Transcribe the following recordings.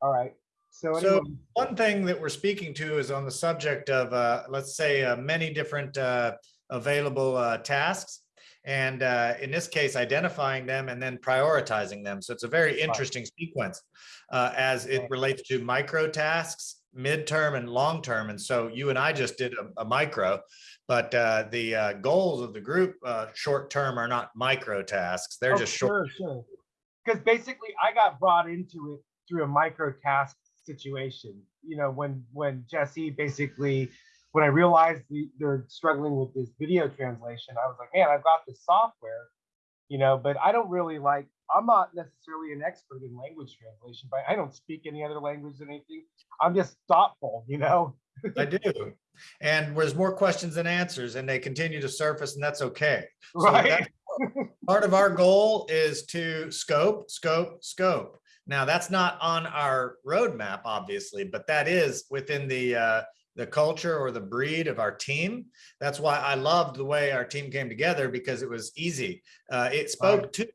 All right. So So one thing that we're speaking to is on the subject of, uh, let's say, uh, many different uh, available uh, tasks. And uh, in this case, identifying them and then prioritizing them. So it's a very interesting sequence uh, as it relates to micro tasks, midterm and long term. And so you and I just did a, a micro, but uh, the uh, goals of the group uh, short term are not micro tasks. They're oh, just short. sure, sure. Because basically, I got brought into it through a micro task situation. You know, when when Jesse basically, when I realized the, they're struggling with this video translation, I was like, man, I've got this software, you know, but I don't really like. I'm not necessarily an expert in language translation, but I don't speak any other language than anything. I'm just thoughtful, you know. I do. And there's more questions than answers and they continue to surface and that's okay. So Right. that's- Part of our goal is to scope, scope, scope. Now, that's not on our roadmap, obviously, but that is within the, uh, the culture or the breed of our team. That's why I loved the way our team came together because it was easy. Uh, it spoke to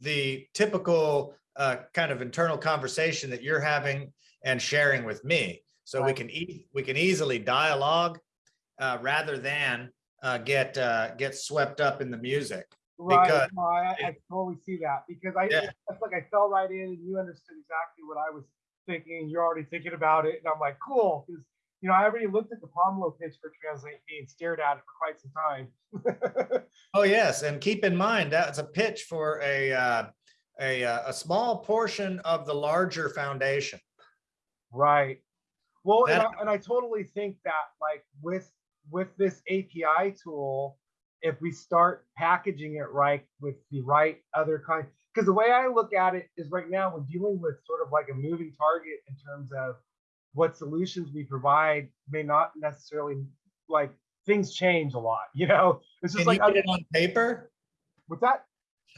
the typical uh, kind of internal conversation that you're having and sharing with me. So we can e we can easily dialogue uh, rather than uh, get uh, get swept up in the music. Right. Because- No, I, I totally see that because I, Yeah. it's like I fell right in and you understood exactly what I was thinking. and You're already thinking about it. And I'm like, cool. Because, you know, I already looked at the Pomelo pitch for Translate Me and stared at it for quite some time. Oh, yes, and keep in mind, that's a pitch for a, uh, a, uh, a small portion of the larger foundation. right. Well, and I, and I totally think that like with, with this API tool, if we start packaging it right with the right other kind, because the way I look at it is right now we're dealing with sort of like a moving target in terms of what solutions we provide may not necessarily like things change a lot, you know? It's just Can you like, get I, it on paper? with that,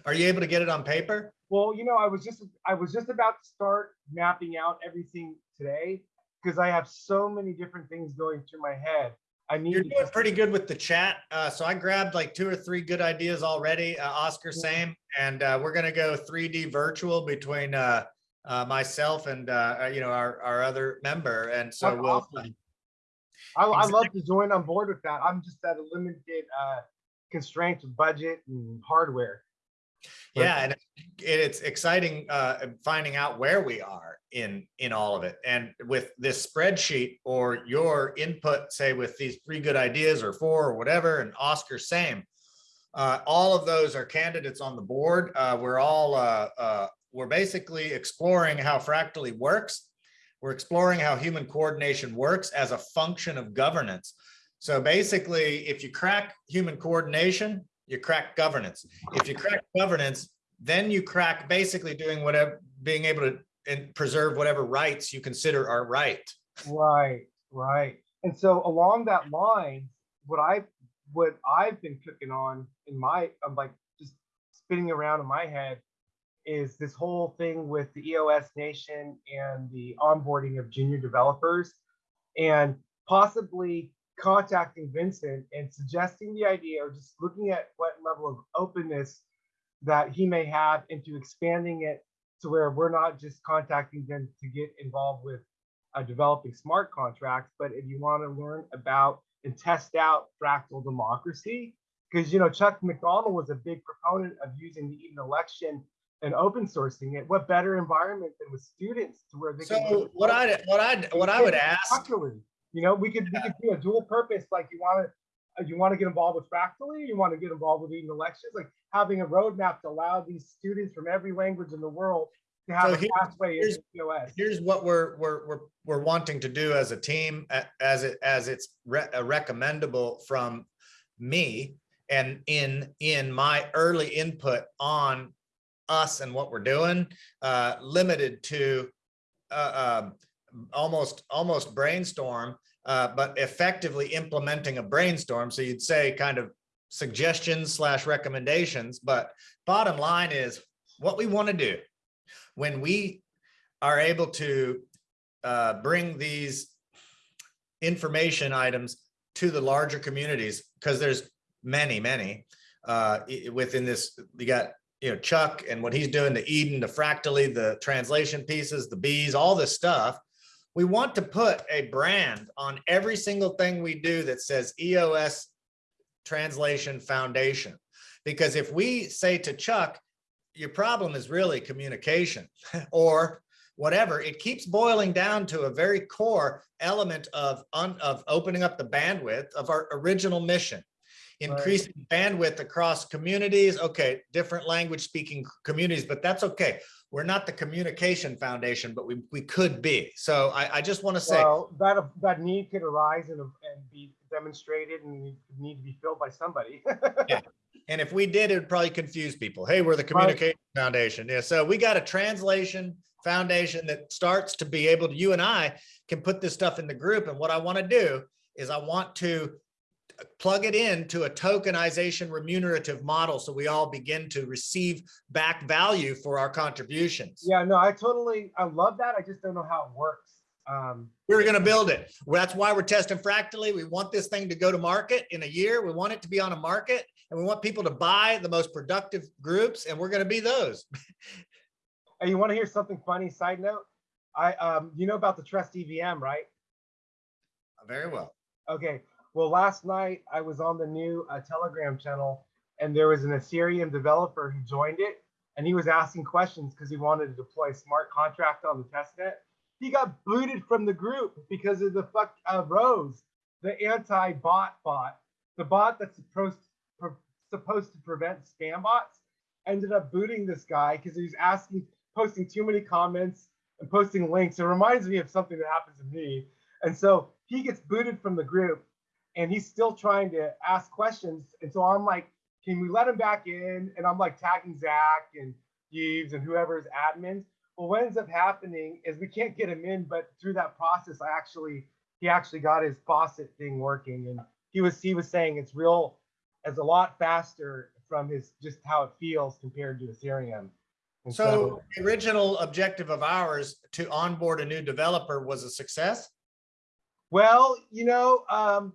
Are you able to get it on paper? well, you know, I was just, I was just about to start mapping out everything today because I have so many different things going through my head. I need You're doing pretty good with the chat. Uh, so I grabbed like two or three good ideas already. Uh, Oscar, same. And uh, we're gonna go 3D virtual between uh, uh, myself and uh, you know our our other member. And so That's we'll. awesome. I, I love to join on board with that. I'm just at a limited uh, constraint of budget and hardware. Yeah, and it's exciting uh, finding out where we are in in all of it. And with this spreadsheet or your input, say with these three good ideas or four or whatever, and Oscar same. Uh, all of those are candidates on the board. Uh, we're all uh, uh, we're basically exploring how Fractally works. We're exploring how human coordination works as a function of governance. So basically, if you crack human coordination, you crack governance. If you crack governance, then you crack basically doing whatever, being able to and preserve whatever rights you consider are right. Right, right. And so along that line, what I what I've been cooking on in my I'm like just spinning around in my head is this whole thing with the EOS Nation and the onboarding of junior developers and possibly contacting Vincent and suggesting the idea or just looking at what level of openness that he may have into expanding it to where we're not just contacting them to get involved with uh, developing smart contracts, but if you want to learn about and test out fractal democracy, because you know Chuck McDonald was a big proponent of using the Eden election and open sourcing it. What better environment than with students to where they can So what I, what I, what I would ask, Fractally. You know, we could we could do a dual purpose. Like you want to you want to get involved with Fractally, you want to get involved with Eden elections, like having a roadmap to allow these students from every language in the world to have So a here- pathway here's- into POS. here's what we're, we're, we're, we're wanting to do as a team, as it, as it's re- uh, recommendable from me and in, in my early input on us and what we're doing, uh, limited to, uh, um, almost, almost brainstorm, uh, but effectively implementing a brainstorm. So you'd say kind of suggestions slash recommendations, but bottom line is what we want to do when we are able to uh, bring these information items to the larger communities, because there's many, many uh, within this, you got you know, Chuck and what he's doing, the Eden, the Fractally, the translation pieces, the bees, all this stuff. We want to put a brand on every single thing we do that says EOS Translation Foundation. Because if we say to Chuck, your problem is really communication or whatever, it keeps boiling down to a very core element of, of opening up the bandwidth of our original mission increasing right. bandwidth across communities. Okay, different language speaking communities, but that's okay. We're not the communication foundation, but we, we could be. So I, I just want to say well, that that need could arise and, and be demonstrated and need to be filled by somebody. yeah. And if we did, it would probably confuse people. Hey, we're the communication right. foundation. Yeah. So we got a translation foundation that starts to be able to, you and I can put this stuff in the group. And what I want to do is I want to plug it into a tokenization remunerative model so we all begin to receive back value for our contributions. Yeah, no, I totally, I love that. I just don't know how it works. Um, we're going to build it. Well, that's why we're testing fractally. We want this thing to go to market in a year. We want it to be on a market and we want people to buy the most productive groups and we're going to be those. hey, you want to hear something funny? Side note, I, um, you know about the Trust EVM, right? Very well. Okay. Well, last night I was on the new uh, Telegram channel and there was an Ethereum developer who joined it and he was asking questions because he wanted to deploy a smart contract on the testnet. He got booted from the group because of the fuck uh, Rose, the anti-bot bot, the bot that's supposed pre supposed to prevent spam bots. Ended up booting this guy because he was asking, posting too many comments and posting links. It reminds me of something that happened to me. And so he gets booted from the group and he's still trying to ask questions. And so I'm like, can we let him back in? And I'm like tagging Zach and Yves and whoever's admins. Well, what ends up happening is we can't get him in, but through that process, I actually he actually got his faucet thing working, and he was he was saying it's real, it's a lot faster from his just how it feels compared to Ethereum. So, so the original objective of ours to onboard a new developer was a success. Well, you know, um,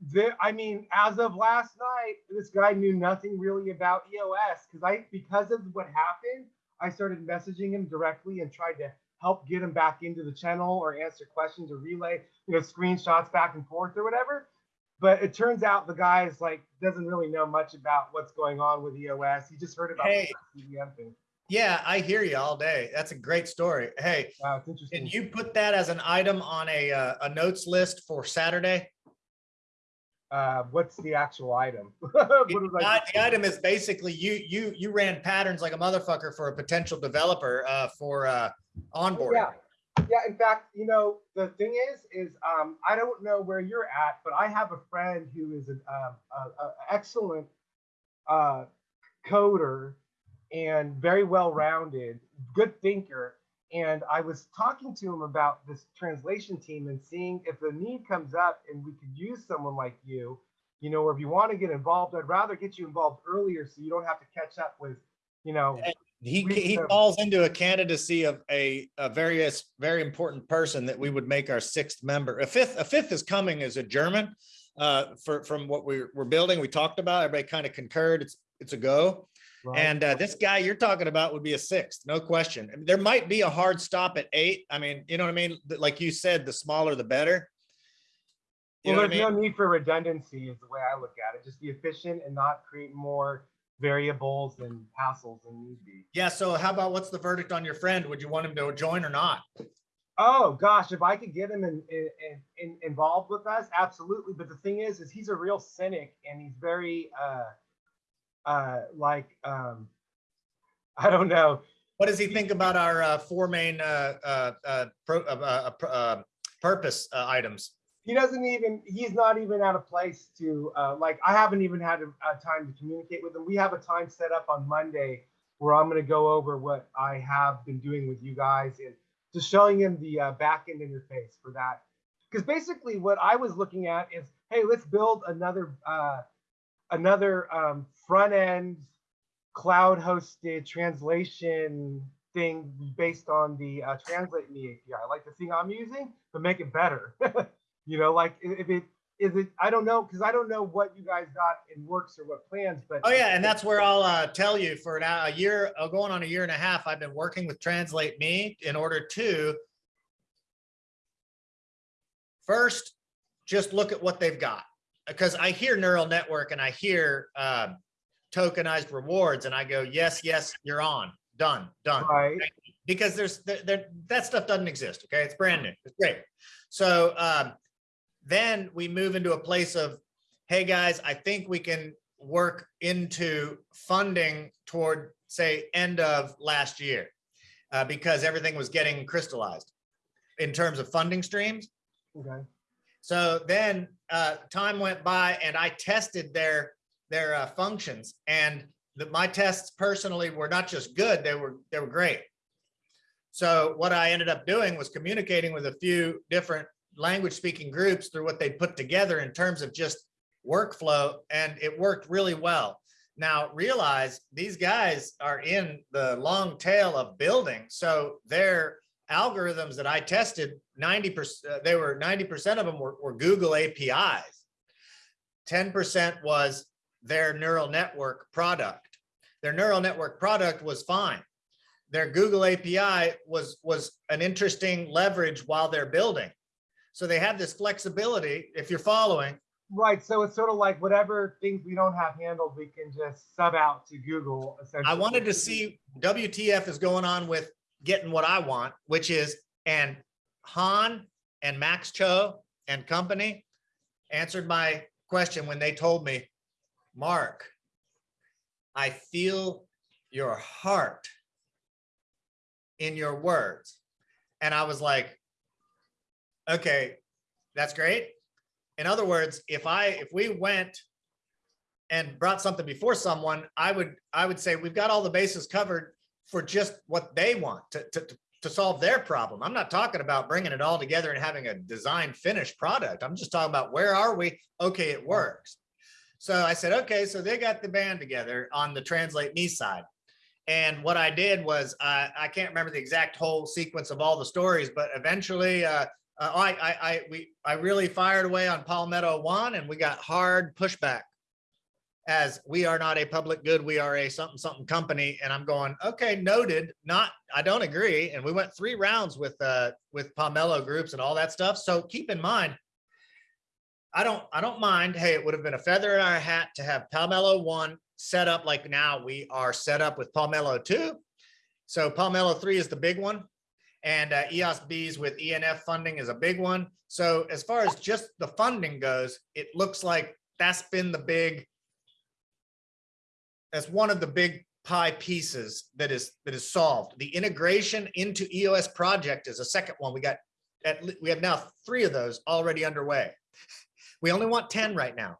there, I mean, as of last night, this guy knew nothing really about EOS because I, because of what happened, I started messaging him directly and tried to help get him back into the channel or answer questions or relay, you know, screenshots back and forth or whatever. But it turns out the guy is like doesn't really know much about what's going on with EOS. He just heard about hey. the EVM thing. Yeah, I hear you all day. That's a great story. Hey, wow, can you put that as an item on a uh, a notes list for Saturday? Uh, what's the actual item? the, the item is basically you you you ran patterns like a motherfucker for a potential developer uh, for uh, onboarding. Yeah, yeah. In fact, you know the thing is, is um, I don't know where you're at, but I have a friend who is an uh, excellent uh, coder and very well-rounded, good thinker, and I was talking to him about this translation team and seeing if the need comes up and we could use someone like you, you know, or if you want to get involved, I'd rather get you involved earlier so you don't have to catch up with, you know. He, he falls into a candidacy of a, a various very important person that we would make our sixth member. A fifth, a fifth is coming as a German uh, for, from what we're, we're building. We talked about, everybody kind of concurred. It's, it's a go. Right. And uh, this guy you're talking about would be a sixth, no question. There might be a hard stop at eight. I mean, you know what I mean? Like you said, the smaller, the better. You well, there's I mean? no need for redundancy is the way I look at it. Just be efficient and not create more variables and hassles than need be. Yeah. So how about what's the verdict on your friend? Would you want him to join or not? Oh gosh, if I could get him in, in, in, involved with us, absolutely. But the thing is, is he's a real cynic and he's very uh, uh, like um, I don't know. What does he think about our uh, four main uh, uh, uh, pro, uh, uh, uh purpose uh, items? He doesn't even. He's not even at a place to uh, like. I haven't even had a, a time to communicate with him. We have a time set up on Monday where I'm going to go over what I have been doing with you guys and just showing him the uh, backend interface for that. Because basically, what I was looking at is, hey, let's build another uh, another um, front end cloud hosted translation thing based on the uh, translate me API, like the thing I'm using, but make it better. you know, like if it is it, I don't know, because I don't know what you guys got in works or what plans, but. Oh, yeah, and that's where I'll uh, tell you for now, a year, uh, going on a year and a half, I've been working with Translate Me in order to first, just look at what they've got. Because I hear neural network and I hear uh, tokenized rewards and I go, yes, yes, you're on, done, done. Right, because there's there, there that stuff doesn't exist. Okay, it's brand new. It's great. So um, then we move into a place of, hey guys, I think we can work into funding toward say end of last year uh, because everything was getting crystallized in terms of funding streams. okay, So then uh, time went by and I tested their their uh, functions and the, my tests personally were not just good, they were they were great. So what I ended up doing was communicating with a few different language speaking groups through what they put together in terms of just workflow and it worked really well. Now realize these guys are in the long tail of building. So their algorithms that I tested, 90%, they were 90% of them were, were Google APIs. 10% was their neural network product. Their neural network product was fine. Their Google API was, was an interesting leverage while they're building. So they have this flexibility, if you're following, right, so it's sort of like whatever things we don't have handled, we can just sub out to Google essentially. I wanted to see WTF is going on with getting what I want, which is, and Han and Max Cho and company answered my question when they told me, Mark, I feel your heart in your words. And I was like, okay, that's great. In other words, if I, if we went and brought something before someone, I would, I would say, we've got all the bases covered for just what they want to, to, to- solve their problem. I'm not talking about bringing it all together and having a design finished product. I'm just talking about where are we? Okay, it works. So I said, okay, so they got the band together on the Translate Me side. And what I did was, uh, I can't remember the exact whole sequence of all the stories, but eventually, uh, uh, I, I, I, we, I really fired away on Pomelo one and we got hard pushback as we are not a public good, we are a something, something company. And I'm going, okay, noted, not, I don't agree. And we went three rounds with, uh, with Pomelo groups and all that stuff. So keep in mind, I don't, I don't mind. Hey, it would have been a feather in our hat to have Pomelo one set up like now we are set up with Pomelo two. So Pomelo three is the big one. And uh, EOS Bs with ENF funding is a big one. So as far as just the funding goes, it looks like that's been the big, that's one of the big pie pieces that is, that is solved. The integration into EOS project is a second one. We got, at, we have now three of those already underway. We only want 10 right now.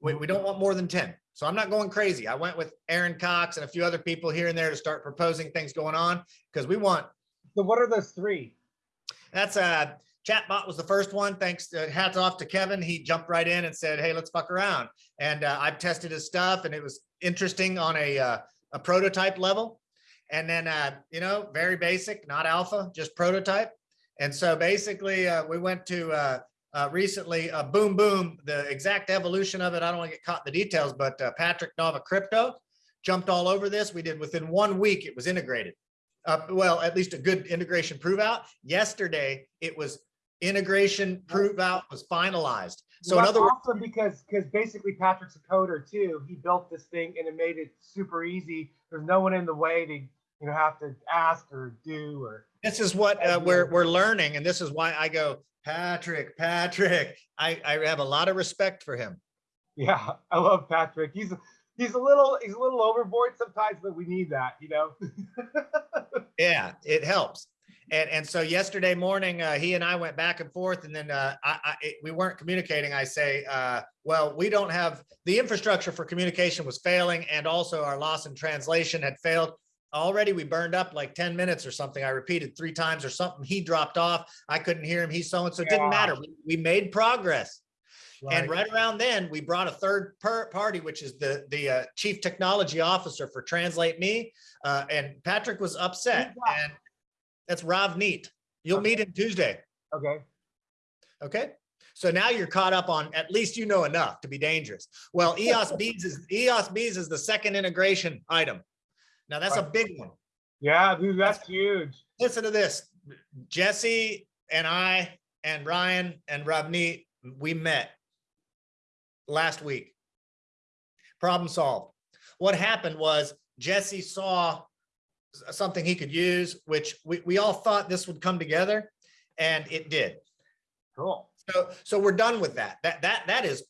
We, we don't want more than 10. So I'm not going crazy. I went with Aaron Cox and a few other people here and there to start proposing things going on because we want So what are those three? that's a chatbot was the first one. Thanks. Uh, hats off to Kevin. He jumped right in and said, "Hey, let's fuck around." And uh, I've tested his stuff, and it was interesting on a uh, a prototype level. And then uh, you know, very basic, not alpha, just prototype. And so basically, uh, we went to uh, recently uh, Boom Boom. The exact evolution of it, I don't want to get caught in the details, but uh, Patrick Nova Crypto jumped all over this. We did within one week, it was integrated uh, well, at least a good integration prove out. Yesterday, it was integration prove out was finalized. So in Well, other words, awesome because because basically Patrick's a coder too. He built this thing and it made it super easy. There's no one in the way to you know have to ask or do or this is what uh, we're, we're learning. And this is why I go, Patrick, Patrick, I, I have a lot of respect for him. yeah. I love Patrick. He's he's a little he's a little overboard sometimes, but we need that, you know. Yeah, it helps. And, and so yesterday morning, uh, he and I went back and forth and then, uh, I, I, it- we weren't communicating. I say, uh, well, we don't have, the infrastructure for communication was failing and also our loss in translation had failed. Already we burned up like ten minutes or something. I repeated three times or something. He dropped off. I couldn't hear him. He's so and so. It didn't matter. We, we made progress. And right around then, we brought a third per party, which is the the uh, chief technology officer for Translate Me, uh, and Patrick was upset. And that's Ravneet. You'll meet him Tuesday. Okay. Okay. So now you're caught up on, at least you know enough to be dangerous. Well, EOS beads is, EOS beads is the second integration item. Now that's a big one. Yeah, dude, that's huge. Listen to this. Jesse and I and Ryan and Ravneet, we met last week. Problem solved. What happened was Jesse saw something he could use, which we, we all thought this would come together and it did. Cool. So, so we're done with that. That, that, that is,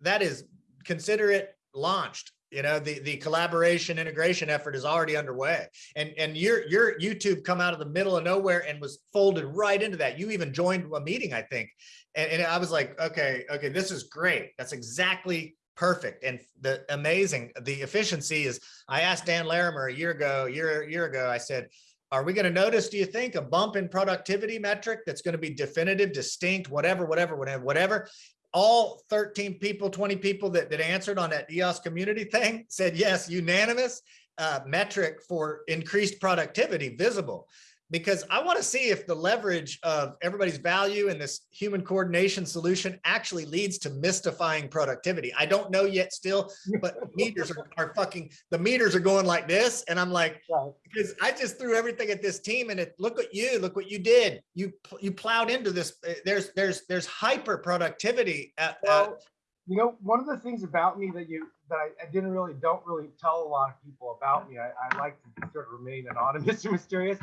that is, consider it launched. You know, the, the collaboration integration effort is already underway. And, and your, your YouTube come out of the middle of nowhere and was folded right into that. You even joined a meeting, I think. And, and I was like, okay, okay, this is great. That's exactly perfect. And the amazing, the efficiency is, I asked Dan Larimer a year ago, year, year ago, I said, are we going to notice, do you think, a bump in productivity metric that's going to be definitive, distinct, whatever, whatever, whatever, whatever? All 13 people, 20 people that, that answered on that EOS community thing said yes, unanimous uh, metric for increased productivity visible. Because I want to see if the leverage of everybody's value in this human coordination solution actually leads to mystifying productivity. I don't know yet still, but meters are, are fucking, the meters are going like this. And I'm like, Right. because I just threw everything at this team and it, look at you, look what you did. You, you plowed into this. uh, There's, there's, there's hyper productivity at, at Well, you know, one of the things about me that you that I, I didn't really don't really tell a lot of people about me. I, I like to sort of remain anonymous and mysterious.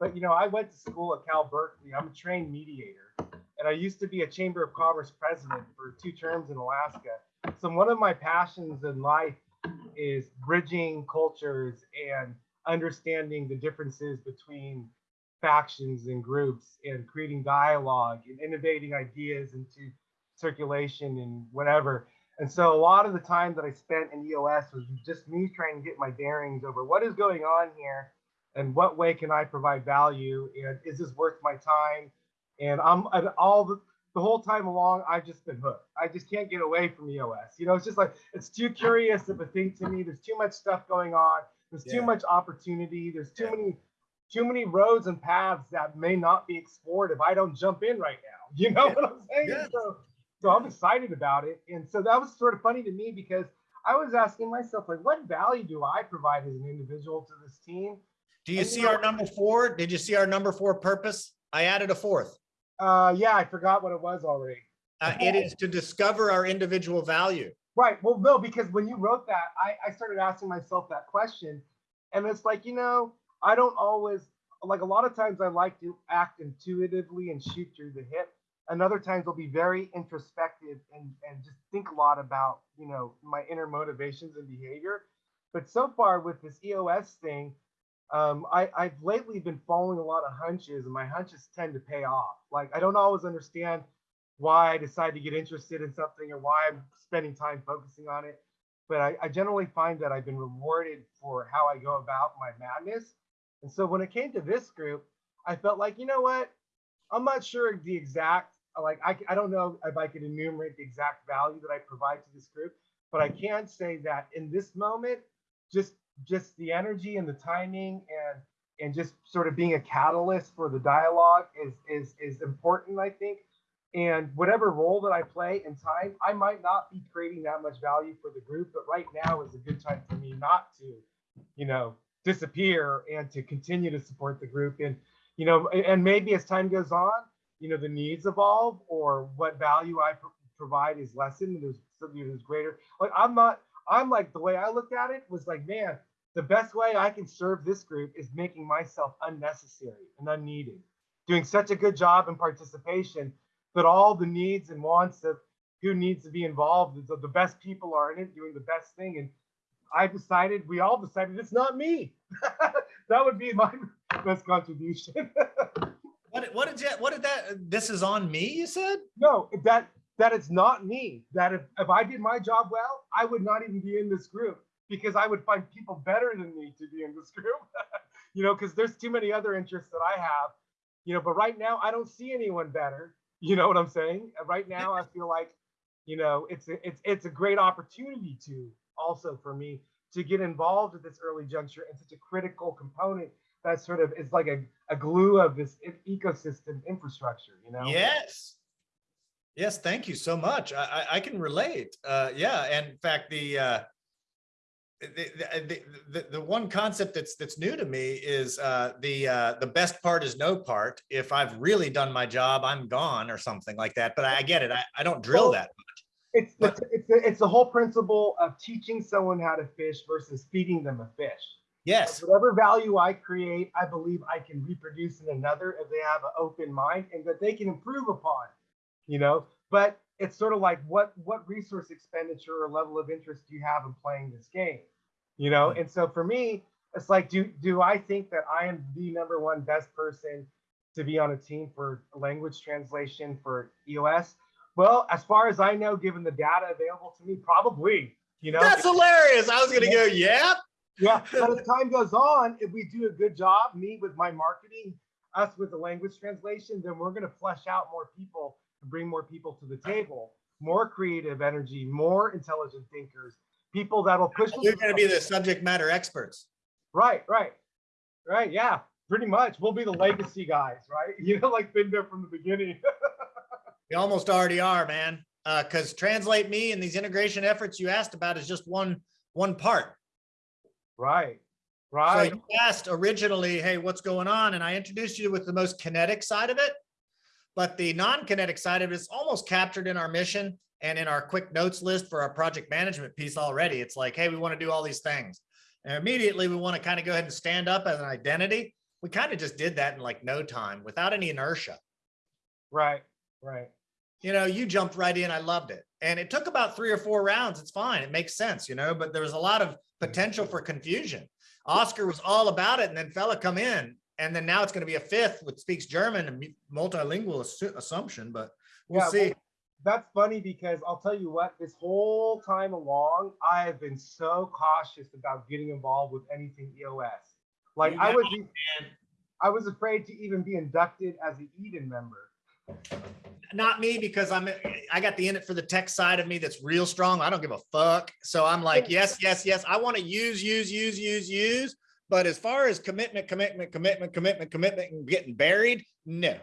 But you know, I went to school at Cal Berkeley. I'm a trained mediator, and I used to be a Chamber of Commerce president for two terms in Alaska. So one of my passions in life is bridging cultures and understanding the differences between factions and groups and creating dialogue and innovating ideas into circulation and whatever. And so a lot of the time that I spent in EOS was just me trying to get my bearings over what is going on here and what way can I provide value and is this worth my time? And I'm and all the, the whole time along, I've just been hooked. I just can't get away from EOS. You know, it's just like it's too curious of a thing to me. There's too much stuff going on. There's Yeah. too much opportunity. There's too Yeah. many too many roads and paths that may not be explored if I don't jump in right now. You know Yeah. what I'm saying? So, so I'm excited about it. And so that was sort of funny to me because I was asking myself, like, what value do I provide as an individual to this team? Do you and you see know- our number four? Did you see our number four purpose? I added a fourth. Uh, yeah, I forgot what it was already. Uh, it is to discover our individual value. Right. Well, no, because when you wrote that, I, I started asking myself that question. And it's like, you know, I don't always, like a lot of times I like to act intuitively and shoot through the hip. And other times I'll be very introspective and, and just think a lot about, you know, my inner motivations and behavior. But so far with this EOS thing, um, I, I've lately been following a lot of hunches and my hunches tend to pay off. Like I don't always understand why I decide to get interested in something or why I'm spending time focusing on it. But I, I generally find that I've been rewarded for how I go about my madness. And so when it came to this group, I felt like, you know what? I'm not sure the exact, like, I, I don't know if I could enumerate the exact value that I provide to this group, but I can say that in this moment, just just the energy and the timing and and just sort of being a catalyst for the dialogue is is is important, I think and whatever role that I play in time, I might not be creating that much value for the group, but right now is a good time for me not to, you know, disappear and to continue to support the group. And, you know, and maybe as time goes on, you know, the needs evolve or what value I pro- provide is lessened there's something that's greater. Like I'm not, I'm like, the way I looked at it was like, man, the best way I can serve this group is making myself unnecessary and unneeded, doing such a good job in participation but all the needs and wants of who needs to be involved, the, the best people are in it, doing the best thing. And I decided, we all decided it's not me. that would be my best contribution. What, what did you, what did that, this is on me, you said? no, that that it's not me. That if, if I did my job well, I would not even be in this group because I would find people better than me to be in this group. you know, because there's too many other interests that I have. You know, but right now I don't see anyone better. You know what I'm saying? Right now I feel like, you know, it's a, it's it's a great opportunity to also for me to get involved at this early juncture and such a critical component that sort of is like a, a glue of this ecosystem infrastructure, you know? Yes. Yes, thank you so much. I, I, I can relate. Uh, yeah, and in fact, the, uh, the, the, the, the one concept that's that's new to me is uh, the uh, the best part is no part. If I've really done my job, I'm gone or something like that. But I, I get it. I, I don't drill Well, that. It's the, But- it's the, it's the whole principle of teaching someone how to fish versus feeding them a fish. Yes, Whatever value I create, I believe I can reproduce in another if they have an open mind and that they can improve upon. You know, but it's sort of like what what resource expenditure or level of interest do you have in playing this game? You know, hmm. and so for me, it's like, do do I think that I am the number one best person to be on a team for language translation for EOS? Well, as far as I know, given the data available to me, probably. You know, that's hilarious. I was gonna go, yeah. yeah, but as time goes on, if we do a good job, me with my marketing, us with the language translation, then we're going to flesh out more people and bring more people to the table, more creative energy, more intelligent thinkers, people that'll push. You're gonna be the subject matter experts. right, right, right. Yeah, pretty much. We'll be the legacy guys, right? You know, like been there from the beginning. We almost already are, man. Uh, cause translate me and these integration efforts you asked about is just one, one part. right, Right. So you asked originally, hey, what's going on? And I introduced you with the most kinetic side of it. But the non-kinetic side of it is almost captured in our mission and in our quick notes list for our project management piece already. It's like, hey, we want to do all these things. And immediately we want to kind of go ahead and stand up as an identity. We kind of just did that in like no time without any inertia. Right, right. you know, you jumped right in. I loved it. And it took about three or four rounds. It's fine. It makes sense, you know, but there was a lot of potential for confusion. Oscar was all about it. And then fella come in. And then now it's going to be a fifth which speaks German and multilingual assumption, but we'll Yeah, see. well, that's funny because I'll tell you what, this whole time along, I have been so cautious about getting involved with anything EOS. Like I was, I was afraid to even be inducted as an Eden member. Not me because I'm, I got the in it for the tech side of me that's real strong. I don't give a fuck. So I'm like, yes, yes, yes. I want to use, use, use, use, use. But as far as commitment, commitment, commitment, commitment, commitment, and getting buried, no.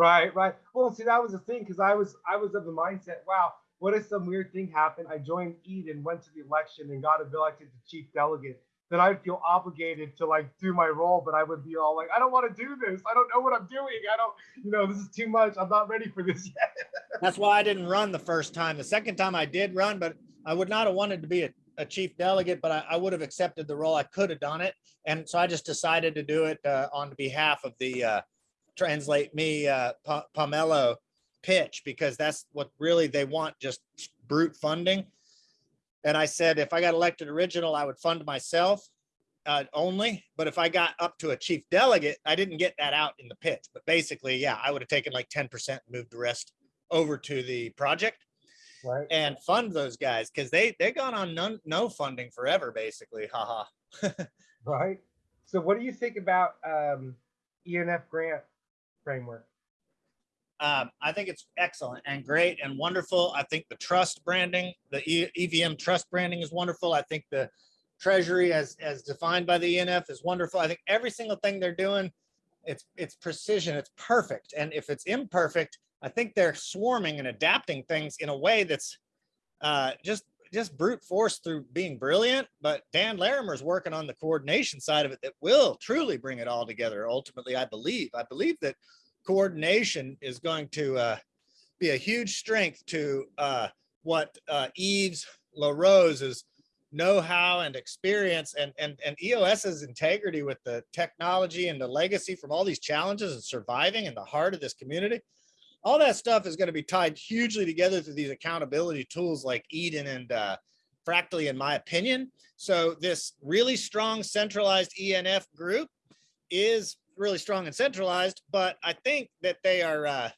Right, right. Well, see, that was the thing because I was, I was of the mindset, wow, what if some weird thing happened? I joined Eden, went to the election, and got elected to chief delegate. Then I'd feel obligated to like do my role, but I would be all like, I don't want to do this. I don't know what I'm doing. I don't, you know, this is too much. I'm not ready for this yet. That's why I didn't run the first time. The second time I did run, but I would not have wanted to be a, a chief delegate, but I, I would have accepted the role. I could have done it. And so I just decided to do it uh, on behalf of the uh, Translate Me uh, Pa- Pomelo pitch because that's what really they want, just brute funding. And I said, if I got elected original, I would fund myself uh, only. But if I got up to a chief delegate, I didn't get that out in the pitch. But basically, yeah, I would have taken like 10% and moved the rest over to the project Right. and fund those guys because they they gone on none no funding forever basically haha Right. So, what do you think about um, ENF grant framework? um, i think it's excellent and great and wonderful i think the trust branding the evm trust branding is wonderful i think the treasury as as defined by the enf is wonderful i think every single thing they're doing it's it's precision it's perfect and if it's imperfect i think they're swarming and adapting things in a way that's uh, just just brute force through being brilliant. But Dan Larimer's working on the coordination side of it that will truly bring it all together. Ultimately, I believe. I believe that coordination is going to uh, be a huge strength to uh, what uh, Eves LaRose's know-how and experience and, and, and EOS's integrity with the technology and the legacy from all these challenges and surviving in the heart of this community all that stuff is going to be tied hugely together through these accountability tools like Eden and uh, Fractally, in my opinion. So this really strong centralized ENF group is really strong and centralized, but I think that they are uh,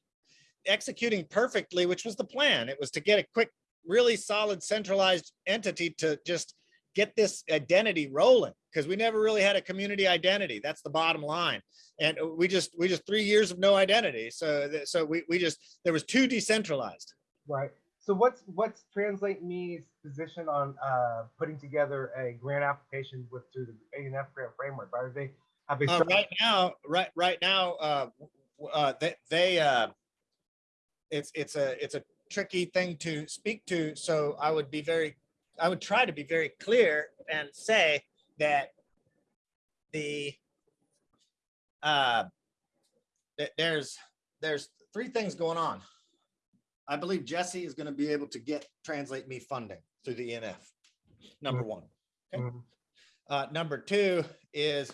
executing perfectly, which was the plan. It was to get a quick, really solid centralized entity to just get this identity rolling because we never really had a community identity. That's the bottom line. And we just, we just three years of no identity. So, so we, we just, there was too decentralized. Right. So, what's what's Translate Me's position on uh, putting together a grant application with through the ENF grant framework? Are they Uh, right now, right, right now, uh, uh, they, they, uh, it's, it's a, it's a tricky thing to speak to. So I would be very, I would try to be very clear and say that the, uh, that there's, there's three things going on. I believe Jesse is going to be able to get Translate Me funding through the ENF. Number one. Okay. Mhm. Uh, number two is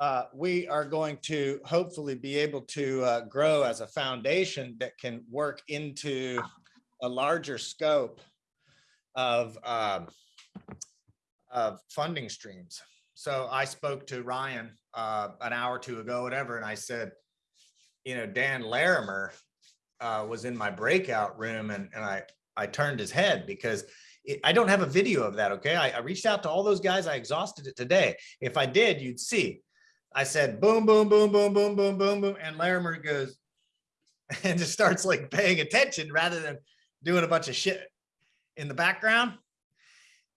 uh, we are going to hopefully be able to uh, grow as a foundation that can work into a larger scope of um, of funding streams. So I spoke to Ryan uh, an hour or two ago, whatever, and I said, you know, Dan Larimer uh, was in my breakout room and, and I, I turned his head because I don't have a video of that, okay? I, I reached out to all those guys. I exhausted it today. If I did, you'd see. I said, boom, boom, boom, boom, boom, boom, boom, boom, and Larimer goes and just starts like paying attention rather than doing a bunch of shit in the background.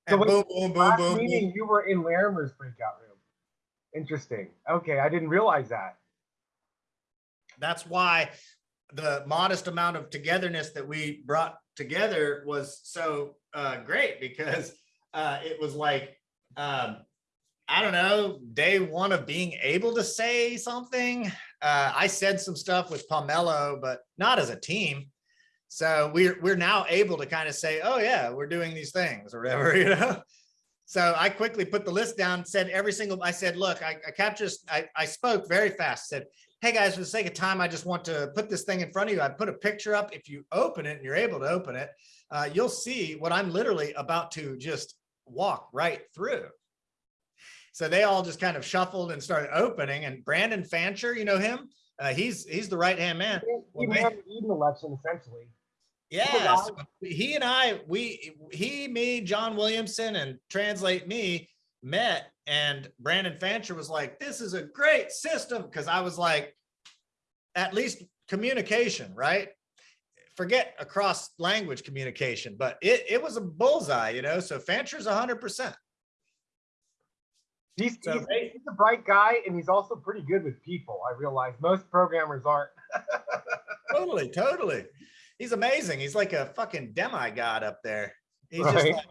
So And wait, boom, boom, boom, boom, boom. you were in Larimer's breakout room. Interesting. Okay, I didn't realize that. That's why the modest amount of togetherness that we brought together was so uh, great because uh, it was like, um, I don't know, day one of being able to say something. Uh, I said some stuff with Pomelo, but not as a team. So we're we're now able to kind of say, oh yeah, we're doing these things or whatever, you know. So I quickly put the list down, said every single, I said, look, I, I captured, I, I spoke very fast, said, hey guys, for the sake of time, I just want to put this thing in front of you. I put a picture up. If you open it and you're able to open it, uh, you'll see what I'm literally about to just walk right through. So they all just kind of shuffled and started opening and Brandon Fancher, you know him? Uh, he's, he's the right hand man. Well, Even man- had an Eden election essentially. Yeah, so he and I, we, he, me, John Williamson and Translate Me met and Brandon Fancher was like, this is a great system. Cause I was like, at least communication, right? Forget across language communication, but it, it was a bullseye, you know? So Fancher's a hundred percent. He's, So he's, he's a bright guy and he's also pretty good with people. I realize most programmers aren't. Totally, totally. He's amazing. He's like a fucking demigod up there. He's just like,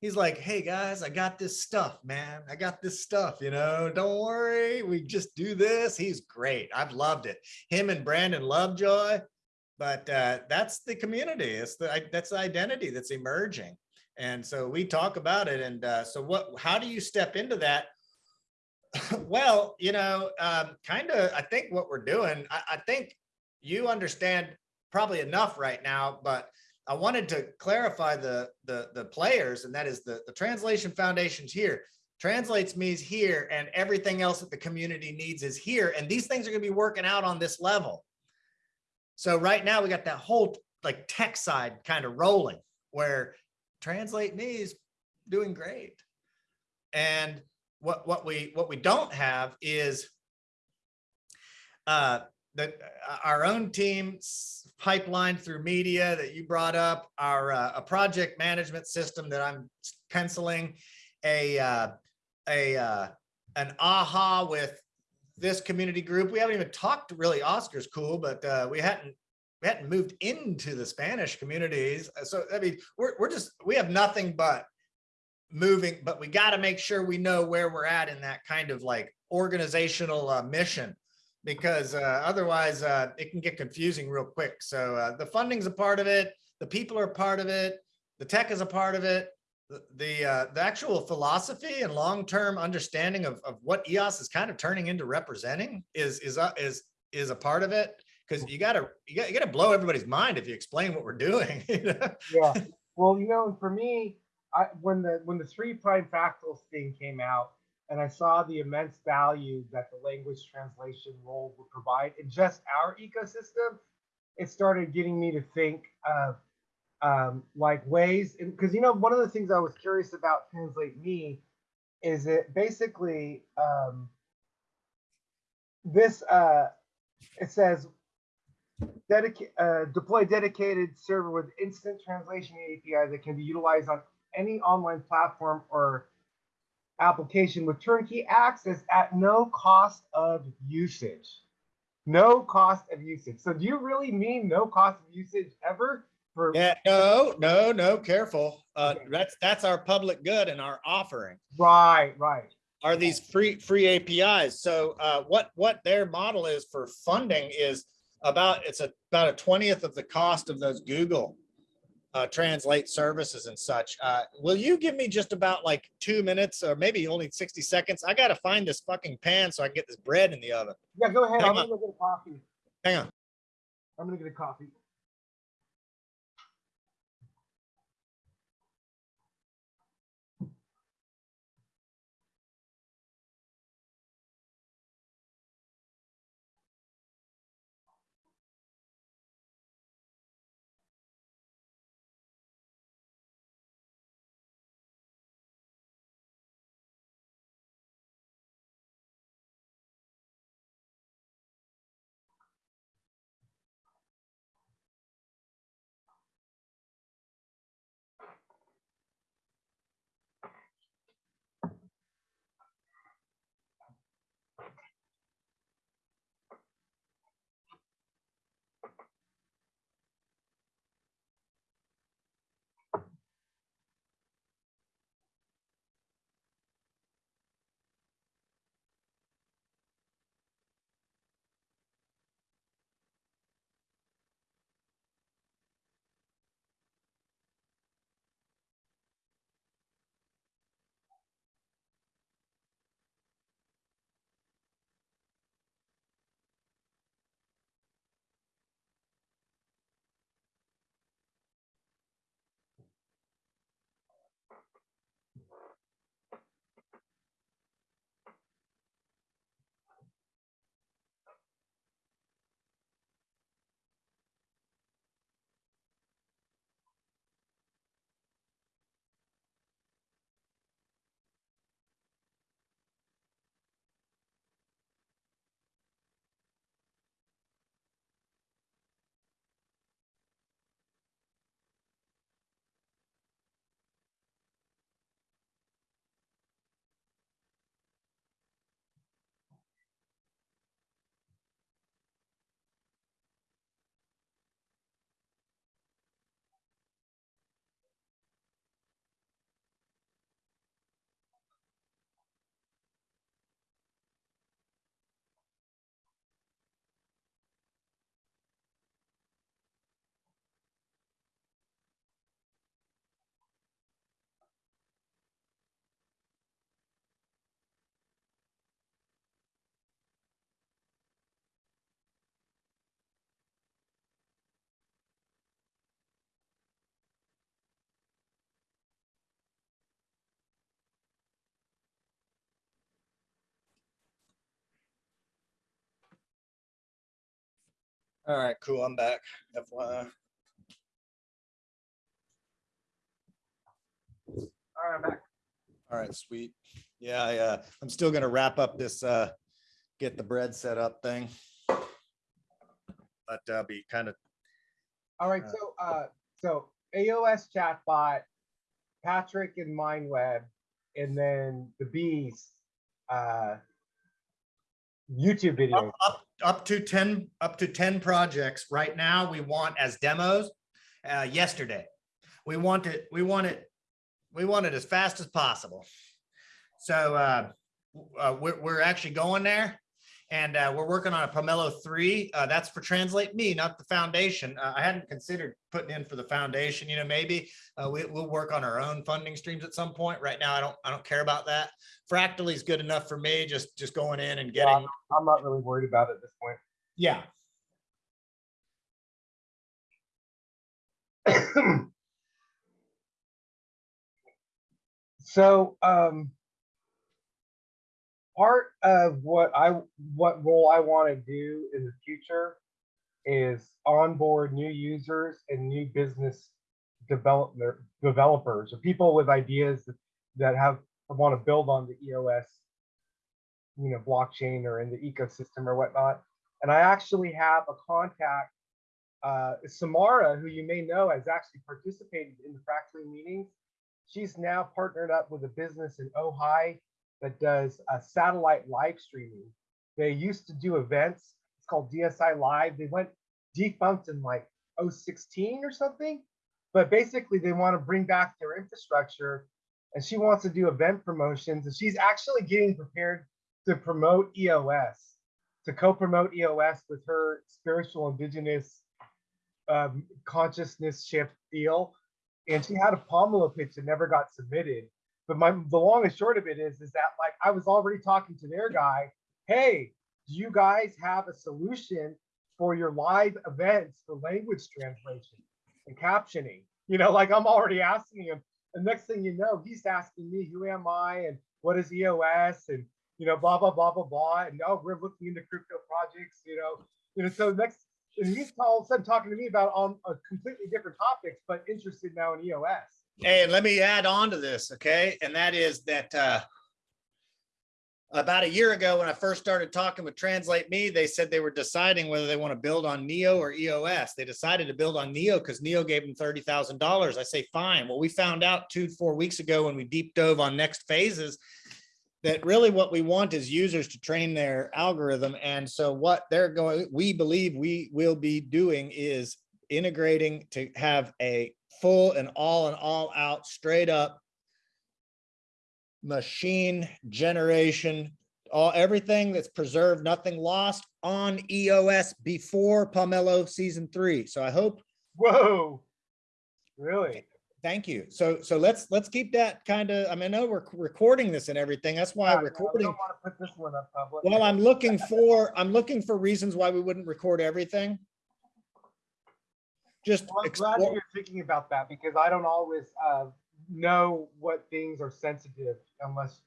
he's like, hey guys, I got this stuff, man. I got this stuff, you know, don't worry. We just do this. He's great. I've loved it. Him and Brandon Lovejoy, but uh, that's the community. It's the, I- that's the identity that's emerging. And so we talk about it. And uh, so what, how do you step into that? well, you know, um, kind of, I think what we're doing, I, I think you understand probably enough right now, but I wanted to clarify the, the, the players, and that is the, the Translation Foundation's here. Translates me's here, and everything else that the community needs is here. And these things are gonna be working out on this level. So right now, we got that whole like tech side kind of rolling, where Translate Me is doing great. And what, what we, what we don't have is uh, that uh, our own team's pipeline through media that you brought up, our uh, a project management system that I'm penciling, a uh, a uh, an aha with this community group. We haven't even talked really. Oscar's cool, but uh, we hadn't we hadn't moved into the Spanish communities. Uh, So I mean, we're we're just we have nothing but moving, but we got to make sure we know where we're at in that kind of like organizational uh, mission because uh, otherwise uh, it can get confusing real quick. So uh, the funding's a part of it. The people are part of it. The tech is a part of it. The the, uh, the actual philosophy and long-term understanding of, of what EOS is kind of turning into representing is is is is a part of it. Because you gotta you gotta, you gotta blow everybody's mind if you explain what we're doing. you know? Yeah. Well, you know, for me, I when the when the three prime fractals thing came out, and I saw the immense value that the language translation role would provide in just our ecosystem, it started getting me to think of um, like ways, because you know, one of the things I was curious about Translate Me is it basically um, this uh, it says dedicate uh, deploy dedicated server with instant translation API that can be utilized on any online platform or application with turnkey access at no cost of usage. No cost of usage. So do you really mean no cost of usage ever? For Yeah, no, no, no, careful. Uh, Okay. that's, that's our public good and our offering right, right. are these free, free APIs. So, uh, what, what their model is for funding is about, it's a- about a twentieth of the cost of those Google uh, translate services and such. Uh, will you give me just about like two minutes or maybe only sixty seconds? I gotta find this fucking pan so I can get this bread in the oven. Yeah, go ahead. Hang I'm on. gonna go get a coffee. Hang on. I'm gonna get a coffee. All right, cool. I'm back. FYI. All right, I'm back. All right, sweet. Yeah, I, uh, I'm still gonna wrap up this, uh, get the bread set up thing. But, uh, be kind of, All right, Uh, so uh, so EOS chatbot, Patrick and MindWeb, and then the bees, uh, YouTube video. Up, to ten, up to ten projects right now we want as demos, uh, yesterday. We want it, we want it, we want it as fast as possible. So, uh, uh, we're, we're actually going there. And, uh, we're working on a Pomelo three, uh, that's for Translate Me, not the foundation. Uh, I hadn't considered putting in for the foundation, you know, maybe, uh, we, we'll work on our own funding streams at some point. Right now, I don't, I don't care about that. Fractally is good enough for me, just, just going in and Yeah. getting, I'm not really worried about it at this point. yeah. so um, part of what I what role I want to do in the future is onboard new users and new business development developers or people with ideas that, that have want to build on the EOS, you know, blockchain or in the ecosystem or whatnot. And I actually have a contact, uh, Samara, who you may know has actually participated in the Fractally meetings. She's now partnered up with a business in Ojai that does uh, satellite live streaming. They used to do events It's called DSI Live. They went defunct in like 016 or something. But basically, they want to bring back their infrastructure and she wants to do event promotions. And she's actually getting prepared to promote EOS, to co promote EOS with her spiritual indigenous um, consciousness shift deal. And she had a Pomelo pitch that never got submitted. But my the long and short of it is, is that like I was already talking to their guy. Hey, do you guys have a solution for your live events for language translation and captioning? You know, like I'm already asking him. And next thing you know, he's asking me, who am I and what is EOS and you know, blah blah blah blah blah. And oh, we're looking into crypto projects, you know. You know, so next and he's all of a sudden talking to me about on a completely different topics, but interested now in EOS. And let me add on to this, okay? And that is that uh, about a year ago, when I first started talking with Translate Me, they said they were deciding whether they want to build on Neo or EOS. They decided to build on Neo because Neo gave them thirty thousand dollars. I say fine. Well, we found out two four weeks ago when we deep dove on next phases that really what we want is users to train their algorithm. And so what they're going, we believe we will be doing is integrating to have a full and all and all out straight up machine generation, all everything that's preserved, nothing lost on EOS before Pomelo season three. So I hope. Whoa, really? Thank you. So so let's let's keep that kind of. I mean, I know we're recording this and everything. That's why Yeah, no, we recording. don't want to put this one up public. Well, I'm looking for I'm looking for reasons why we wouldn't record everything. Just Well, I'm glad you're thinking about that because I don't always uh, know what things are sensitive unless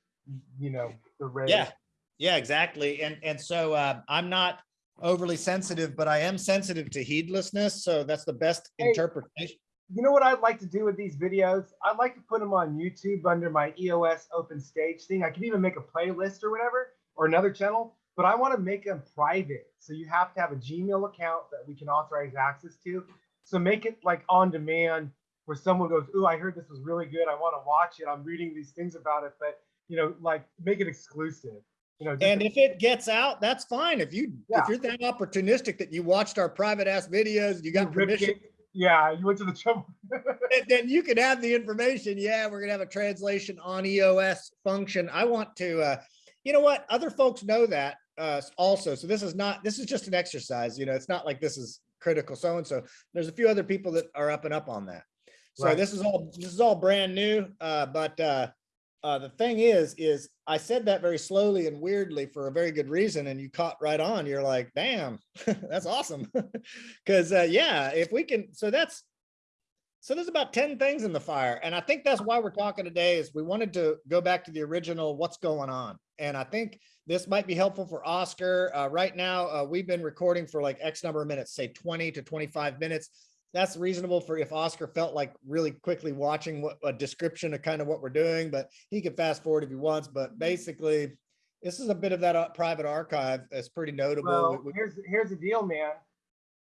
you know the rate. Yeah, yeah, exactly. And, and so uh, I'm not overly sensitive, but I am sensitive to heedlessness. So that's the best Hey. interpretation. You know what I'd like to do with these videos? I'd like to put them on YouTube under my EOS open stage thing. I can even make a playlist or whatever, or another channel, but I want to make them private. So you have to have a Gmail account that we can authorize access to. So make it like on demand where someone goes, Ooh, I heard this was really good. I want to watch it. I'm reading these things about it, but you know, like make it exclusive. You know, And if it gets out, that's fine. If you, Yeah. if you're that opportunistic that you watched our private ass videos, you got you permission, it. Yeah, you went to the trouble. then- then you can have the information. Yeah, we're gonna have a translation on EOS function. I want to, uh, you know what? Other folks know that uh, also. So this is not, this is just an exercise. You know, it's not like this is critical so-and-so. There's a few other people that are up and up on that. So Right. this is all, this is all brand new. Uh, but uh, uh, the thing is, is I said that very slowly and weirdly for a very good reason. And you caught right on. You're like, damn, that's awesome. Cause uh, yeah, if we can, so that's, so there's about 10 things in the fire. And I think that's why we're talking today is we wanted to go back to the original, what's going on? And I think this might be helpful for Oscar. Uh, right now, uh, we've been recording for like X number of minutes, say 20 to 25 minutes. That's reasonable for if Oscar felt like really quickly watching what a description of kind of what we're doing, but he can fast forward if he wants. But basically, this is a bit of that uh, private archive. That's pretty notable. Well, We- we- here's here's the deal, man.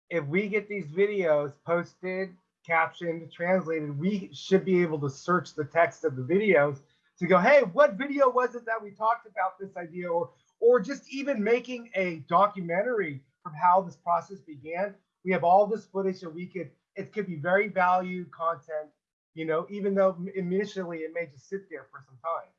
If we get these videos posted, captioned, translated, we should be able to search the text of the videos to go, hey, what video was it that we talked about this idea, or or just even making a documentary from how this process began. We have all this footage that we could. It could be very valued content, you know, even though initially it may just sit there for some time,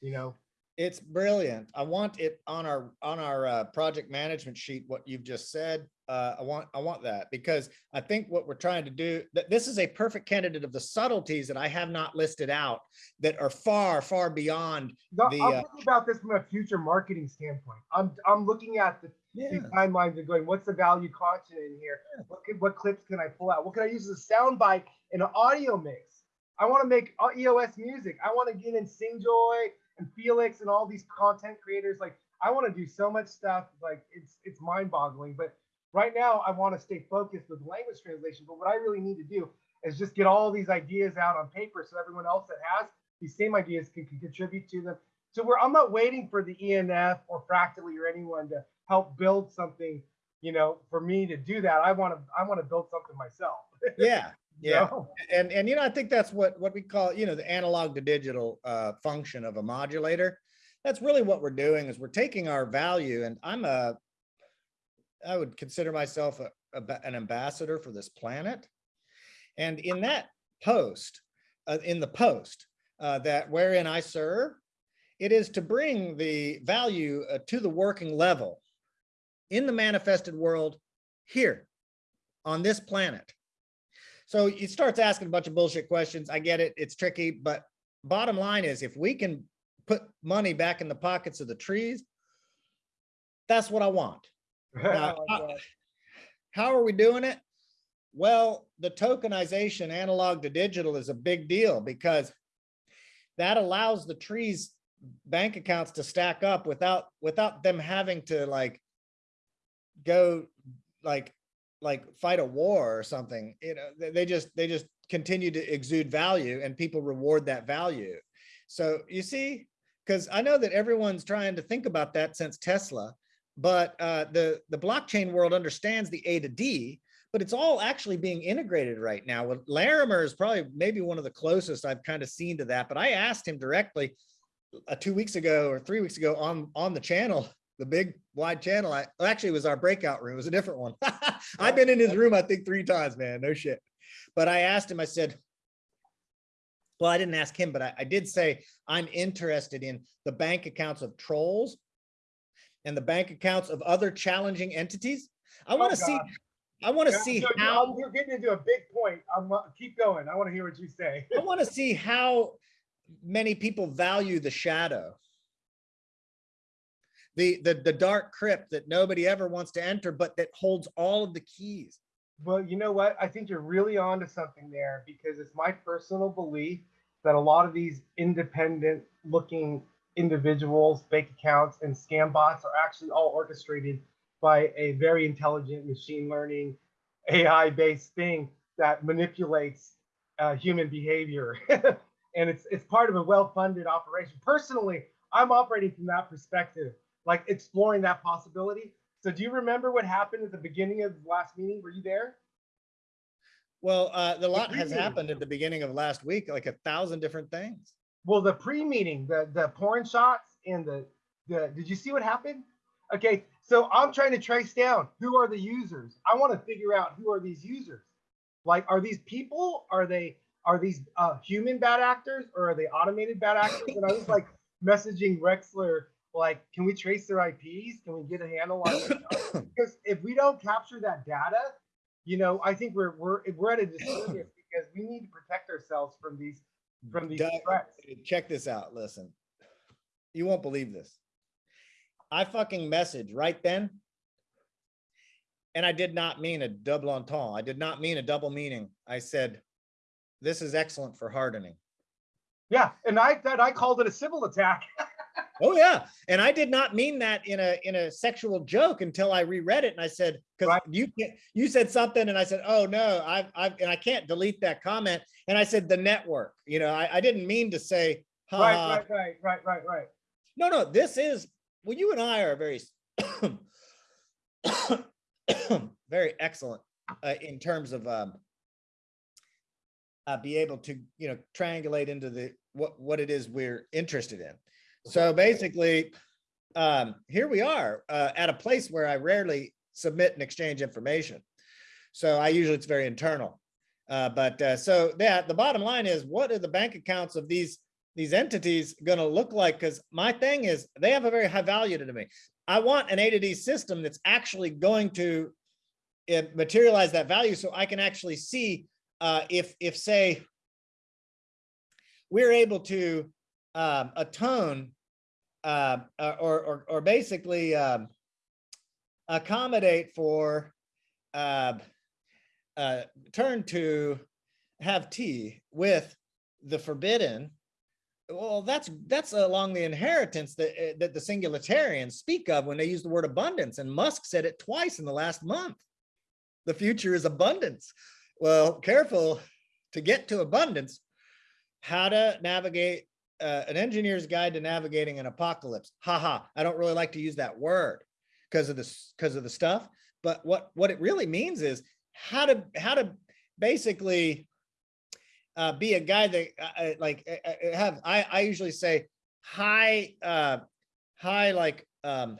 you know. It's brilliant. I want it on our, on our uh, project management sheet, what you've just said. Uh, I want, I want that because I think what we're trying to do, that this is a perfect candidate of the subtleties that I have not listed out that are far, far beyond. No, The, I'm uh, thinking about this from a future marketing standpoint. I'm I'm looking at the, these timelines and going, what's the value content in here? What could, what clips can I pull out? What can I use as a sound bite in an audio mix? I want to make uh, EOS music. I want to get in Singjoy and Felix and all these content creators. Like I want to do so much stuff. Like it's it's mind boggling. But right now I want to stay focused with language translation. But what I really need to do is just get all these ideas out on paper so everyone else that has these same ideas can, can contribute to them. So where I'm not waiting for the ENF or Fractally or anyone to help build something, you know, for me to do that. I want to I want to build something myself. Yeah, yeah. know? And, and, you know, I think that's what, what we call, you know, the analog to digital uh, function of a modulator. That's really what we're doing is we're taking our value and I'm a, I would consider myself a, a an ambassador for this planet. And in that post, uh, in the post uh, that wherein I serve, it is to bring the value uh, to the working level in the manifested world here on this planet. So it starts asking a bunch of bullshit questions. I get it. It's tricky, but bottom line is if we can put money back in the pockets of the trees, that's what I want. Now, how, how are we doing it? Well, the tokenization analog to digital is a big deal because that allows the trees bank accounts to stack up without without them having to like go like like fight a war or something you know they, just they just continue to exude value and people reward that value. So you see because i know that everyone's trying to think about that since tesla but uh, the the blockchain world understands the a to d but it's all actually being integrated right now. Well, larimer is probably maybe one of the closest i've kind of seen to that but i asked him directly uh, two weeks ago or three weeks ago on on the channel the big wide channel. I well, actually it was our breakout room. It was a different one. I've been in his room, I think, three times, man. No shit. But I asked him, I said, well, I didn't ask him, but I, I did say I'm interested in the bank accounts of trolls and the bank accounts of other challenging entities. I want to Oh, see. I want to see how You're getting into a big point. I'm, uh, keep going. I want to hear what you say. I want to see how many people value the shadow. The, the, the dark crypt that nobody ever wants to enter, but that holds all of the keys. Well, you know what? I think you're really onto something there because it's my personal belief that a lot of these independent looking individuals, fake accounts, and scam bots are actually all orchestrated by a very intelligent machine learning AI based thing that manipulates uh, human behavior. and it's it's part of a well funded operation. Personally, I'm operating from that perspective, like exploring that possibility. So do you remember what happened at the beginning of the last meeting? Were you there? Well, uh, the lot has happened at the beginning of last week, like a thousand different things. Well, the pre-meeting, the the porn shots and the the did you see what happened? Okay, so I'm trying to trace down who are the users. I want to figure out who are these users. Like, are these people? Are they are these uh, human bad actors or are they automated bad actors? And I was like messaging Rexler, like, can we trace their IPs? Can we get a handle on it? because if we don't capture that data, you know, I think we're we're we're at a disservice because we need to protect ourselves from these from these Doug, threats. Check this out. Listen, you won't believe this. I fucking message right then. And I did not mean a double entendre. I did not mean a double meaning. I said, this is excellent for hardening. Yeah, and I that I called it a Sybil attack. Oh yeah, and I did not mean that in a in a sexual joke until I reread it and I said because Right. you you said something and I said oh no I've I've and I can't delete that comment and I said the network you know I, I didn't mean to say ha, right, right, right, right, right, right. no no this is well you and I are very very excellent uh, in terms of um, uh, be able to you know triangulate into the what what it is we're interested in. So basically, um, here we are uh, at a place where I rarely submit and exchange information. So I usually it's very internal. Uh, but uh, so that the bottom line is what are the bank accounts of these these entities going to look like? Because my thing is they have a very high value to me. I want an A to D system that's actually going to uh, materialize that value so I can actually see uh, if if say we're able to um, atone uh, uh, or, or or basically um, accommodate for uh, uh, turn to have tea with the forbidden. Well, that's that's along the inheritance that uh, that the singularitarians speak of when they use the word abundance, and Musk said it twice in the last month. The future is abundance. Well, careful to get to abundance. How to navigate uh, an engineer's guide to navigating an apocalypse. Haha, I don't really like to use that word because of this because of the stuff. But what what it really means is how to how to basically uh, be a guy that uh, uh, like uh, uh, have I I usually say high uh high like um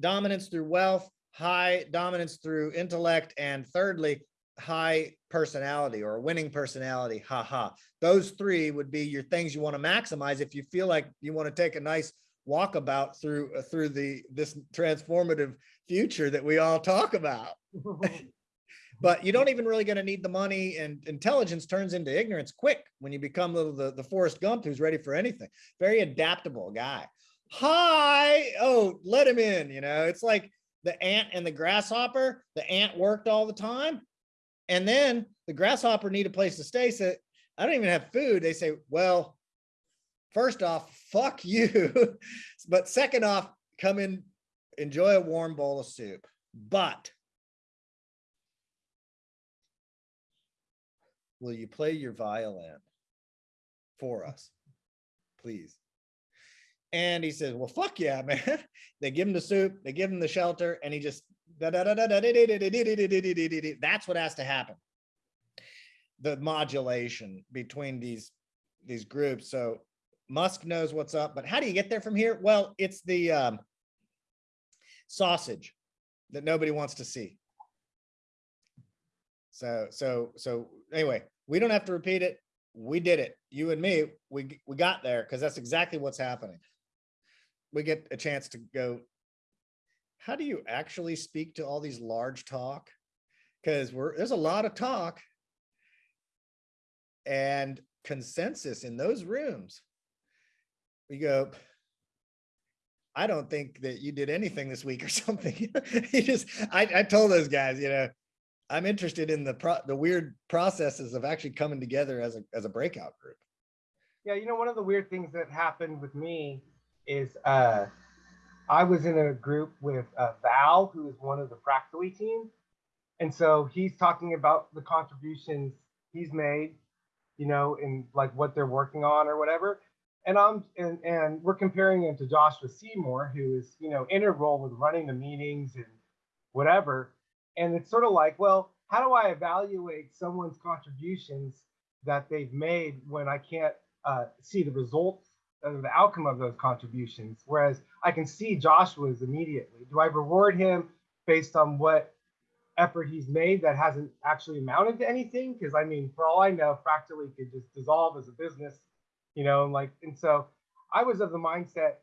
dominance through wealth high dominance through intellect, and thirdly, high personality or a winning personality. Ha ha. Those three would be your things you want to maximize if you feel like you want to take a nice walkabout through uh, through the this transformative future that we all talk about. but you don't even really going to need the money and intelligence turns into ignorance quick when you become little the, the Forrest Gump who's ready for anything. Very adaptable guy. Hi. Oh, let him in. You know, it's like the ant and the grasshopper. The ant worked all the time. And then the grasshopper need a place to stay. So I don't even have food. They say, well, first off, fuck you. but second off, come in, enjoy a warm bowl of soup. But will you play your violin for us, please? And he says, well, fuck yeah, man. They give him the soup, they give him the shelter, and he just, that's what has to happen. The modulation between these, these groups. So Musk knows what's up, but how do you get there from here? Well, it's the um, sausage that nobody wants to see. So, so, so anyway, we don't have to repeat it. We did it. You and me, we, we got there because that's exactly what's happening. We get a chance to go, how do you actually speak to all these large talk? Because we're, there's a lot of talk and consensus in those rooms. We go, I don't think that you did anything this week or something. you just, I, I told those guys, you know, I'm interested in the pro the weird processes of actually coming together as a as a breakout group. Yeah, you know, one of the weird things that happened with me is uh, I was in a group with uh, Val, who is one of the Fractally team, and so he's talking about the contributions he's made, you know, and like what they're working on or whatever. And I'm and and we're comparing him to Joshua Seymour, who is you know integral with running the meetings and whatever and it's sort of like, well, how do I evaluate someone's contributions that they've made when I can't uh, see the results the outcome of those contributions? Whereas I can see Joshua's immediately. Do I reward him based on what effort he's made that hasn't actually amounted to anything? Because I mean, for all I know, Fractally could just dissolve as a business, you know, like, and so I was of the mindset,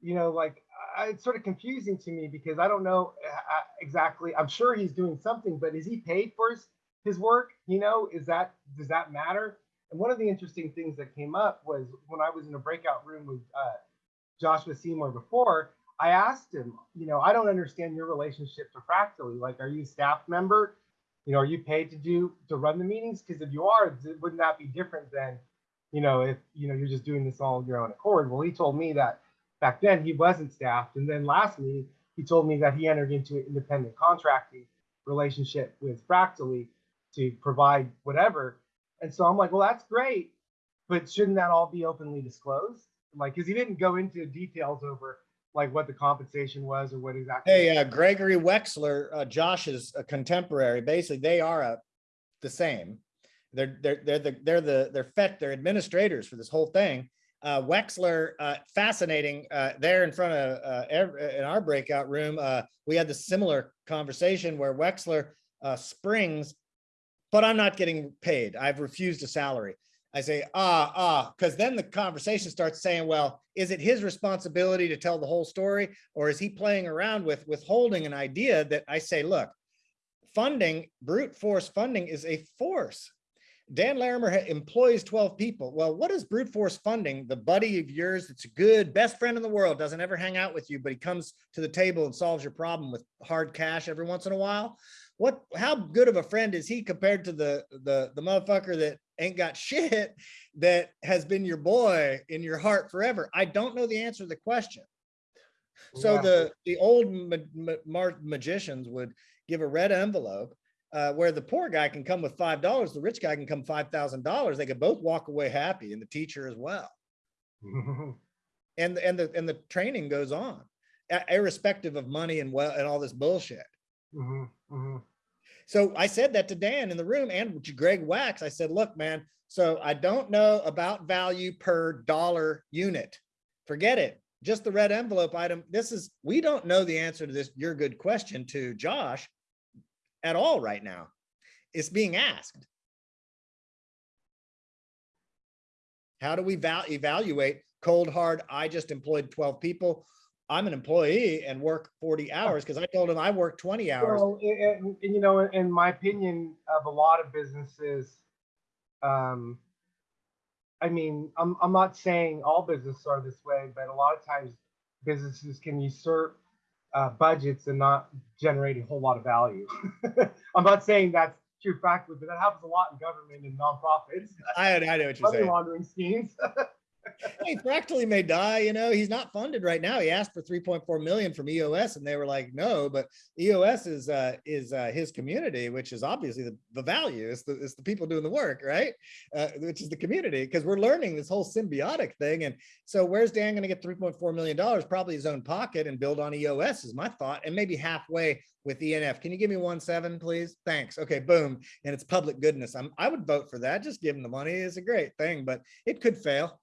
you know, like it's sort of confusing to me because I don't know uh, uh, exactly. I'm sure he's doing something, but is he paid for his, his work? You know, is that does that matter? And one of the interesting things that came up was when I was in a breakout room with uh, Joshua Seymour before. I asked him, you know, I don't understand your relationship to Fractally. Like, are you staff member? You know, are you paid to do to run the meetings? Because if you are, wouldn't that be different than, you know, if you know you're just doing this all your own accord? Well, he told me that back then he wasn't staffed. And then lastly, he told me that he entered into an independent contracting relationship with Fractally to provide whatever. And so I'm like, well, that's great, but shouldn't that all be openly disclosed? Like, because he didn't go into details over like what the compensation was or what exactly. Hey, uh, Gregory Wexler, uh, Josh's a contemporary. Basically, they are uh, the same. They're they're they're the they're the they're FET, they're administrators for this whole thing uh, Wexler, uh, fascinating. Uh, there in front of uh, in our breakout room, uh, we had the similar conversation where Wexler uh, springs, but I'm not getting paid. I've refused a salary. I say, ah, ah, because then the conversation starts saying, well, is it his responsibility to tell the whole story, or is he playing around with withholding an idea that I say, look, funding, brute force funding is a force. Dan Larimer employs 12 people. Well, what is brute force funding? The buddy of yours that's a good best friend in the world doesn't ever hang out with you, but he comes to the table and solves your problem with hard cash every once in a while. What, how good of a friend is he compared to the, the, the motherfucker that ain't got shit that has been your boy in your heart forever? I don't know the answer to the question. So yeah. the, the old ma ma magicians would give a red envelope uh, where the poor guy can come with five dollars, the rich guy can come five thousand dollars. They could both walk away happy, and the teacher as well. and and the and the training goes on, irrespective of money and well and all this bullshit. Mm -hmm, mm -hmm. So I said that to Dan in the room and to Greg Wax. I said, look, man, so I don't know about value per dollar unit. Forget it. just the red envelope item. This is, we don't know the answer to this, your good question to Josh at all right now. It's being asked. How do we val- evaluate cold hard? I just employed twelve people. I'm an employee and work forty hours because I told him I work twenty hours. Well, and, and, you know, in my opinion, of a lot of businesses, um, I mean, I'm I'm not saying all businesses are this way, but a lot of times businesses can usurp uh, budgets and not generate a whole lot of value. I'm not saying that's true factually, but that happens a lot in government and nonprofits. I, I know what you're Money saying. laundering schemes. hey, Fractally may die, you know, he's not funded right now. He asked for 3.4 million from EOS and they were like, no, but EOS is, uh, is, uh, his community, which is obviously the, the value. It's the, it's the people doing the work, right? Uh, which is the community, because we're learning this whole symbiotic thing. And so where's Dan going to get 3.4 million dollars? Probably his own pocket and build on EOS is my thought. And maybe halfway with ENF. Can you give me one seven, please? Thanks. Okay, boom. And it's public goodness. I'm, I would vote for that. Just give him the money. It's a great thing, but it could fail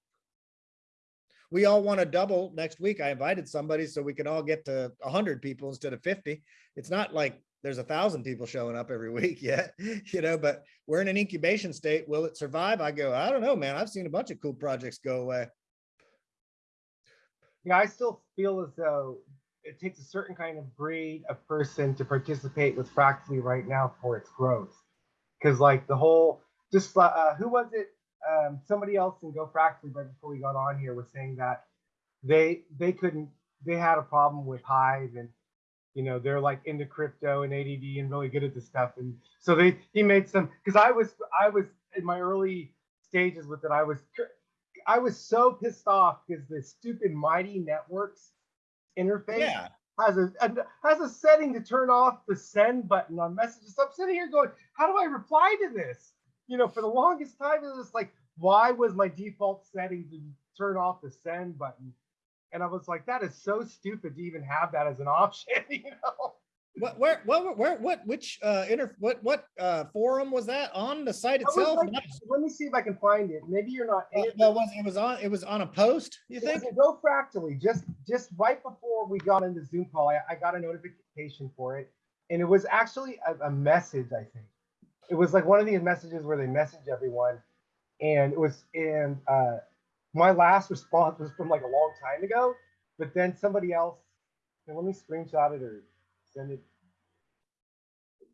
we all want to double next week. I invited somebody so we can all get to hundred people instead of 50. It's not like there's a thousand people showing up every week yet, you know, but we're in an incubation state. Will it survive? I go, I don't know, man. I've seen a bunch of cool projects go away. Yeah, I still feel as though it takes a certain kind of breed of person to participate with Fractally right now for its growth. Because like the whole, just uh, who was it? Um, somebody else in Go Fractally right before we got on here was saying that they they couldn't they had a problem with Hive and you know they're like into crypto and ADD and really good at this stuff and so they he made some because I was I was in my early stages with it I was I was so pissed off because the stupid Mighty Networks interface Yeah. has a, a has a setting to turn off the send button on messages. So I'm sitting here going, how do I reply to this? You know, for the longest time, it was like, why was my default setting to turn off the send button? And I was like, that is so stupid to even have that as an option. You know, What, where, what, where, what, which, uh, inter, what, what, uh, forum was that on the site itself? like- let me see if I can find it. Maybe you're not. Uh, No, it was, it was on, it was on a post, you It think? Go Fractally. Just just right before we got into Zoom call, I, I got a notification for it, and it was actually a, a message. I think it was like one of these messages where they message everyone, and it was and uh, my last response was from like a long time ago, but then somebody else. And let me screenshot it or send it.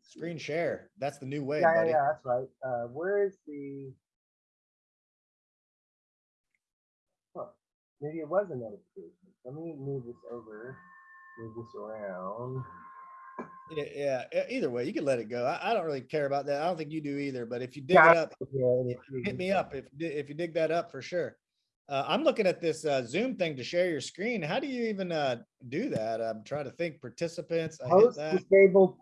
Screen share. That's the new way, Yeah, yeah, buddy. yeah, that's right. Uh, where is the? Huh, maybe it was a notification. Let me move this over, move this around. Yeah, yeah, either way, you can let it go. I, I don't really care about that. I don't think you do either, but if you dig Yeah, it up, Yeah, hit me up if, if you dig that up for sure. Uh, I'm looking at this uh, Zoom thing to share your screen. How do you even uh, do that? I'm trying to think participants. I hit Host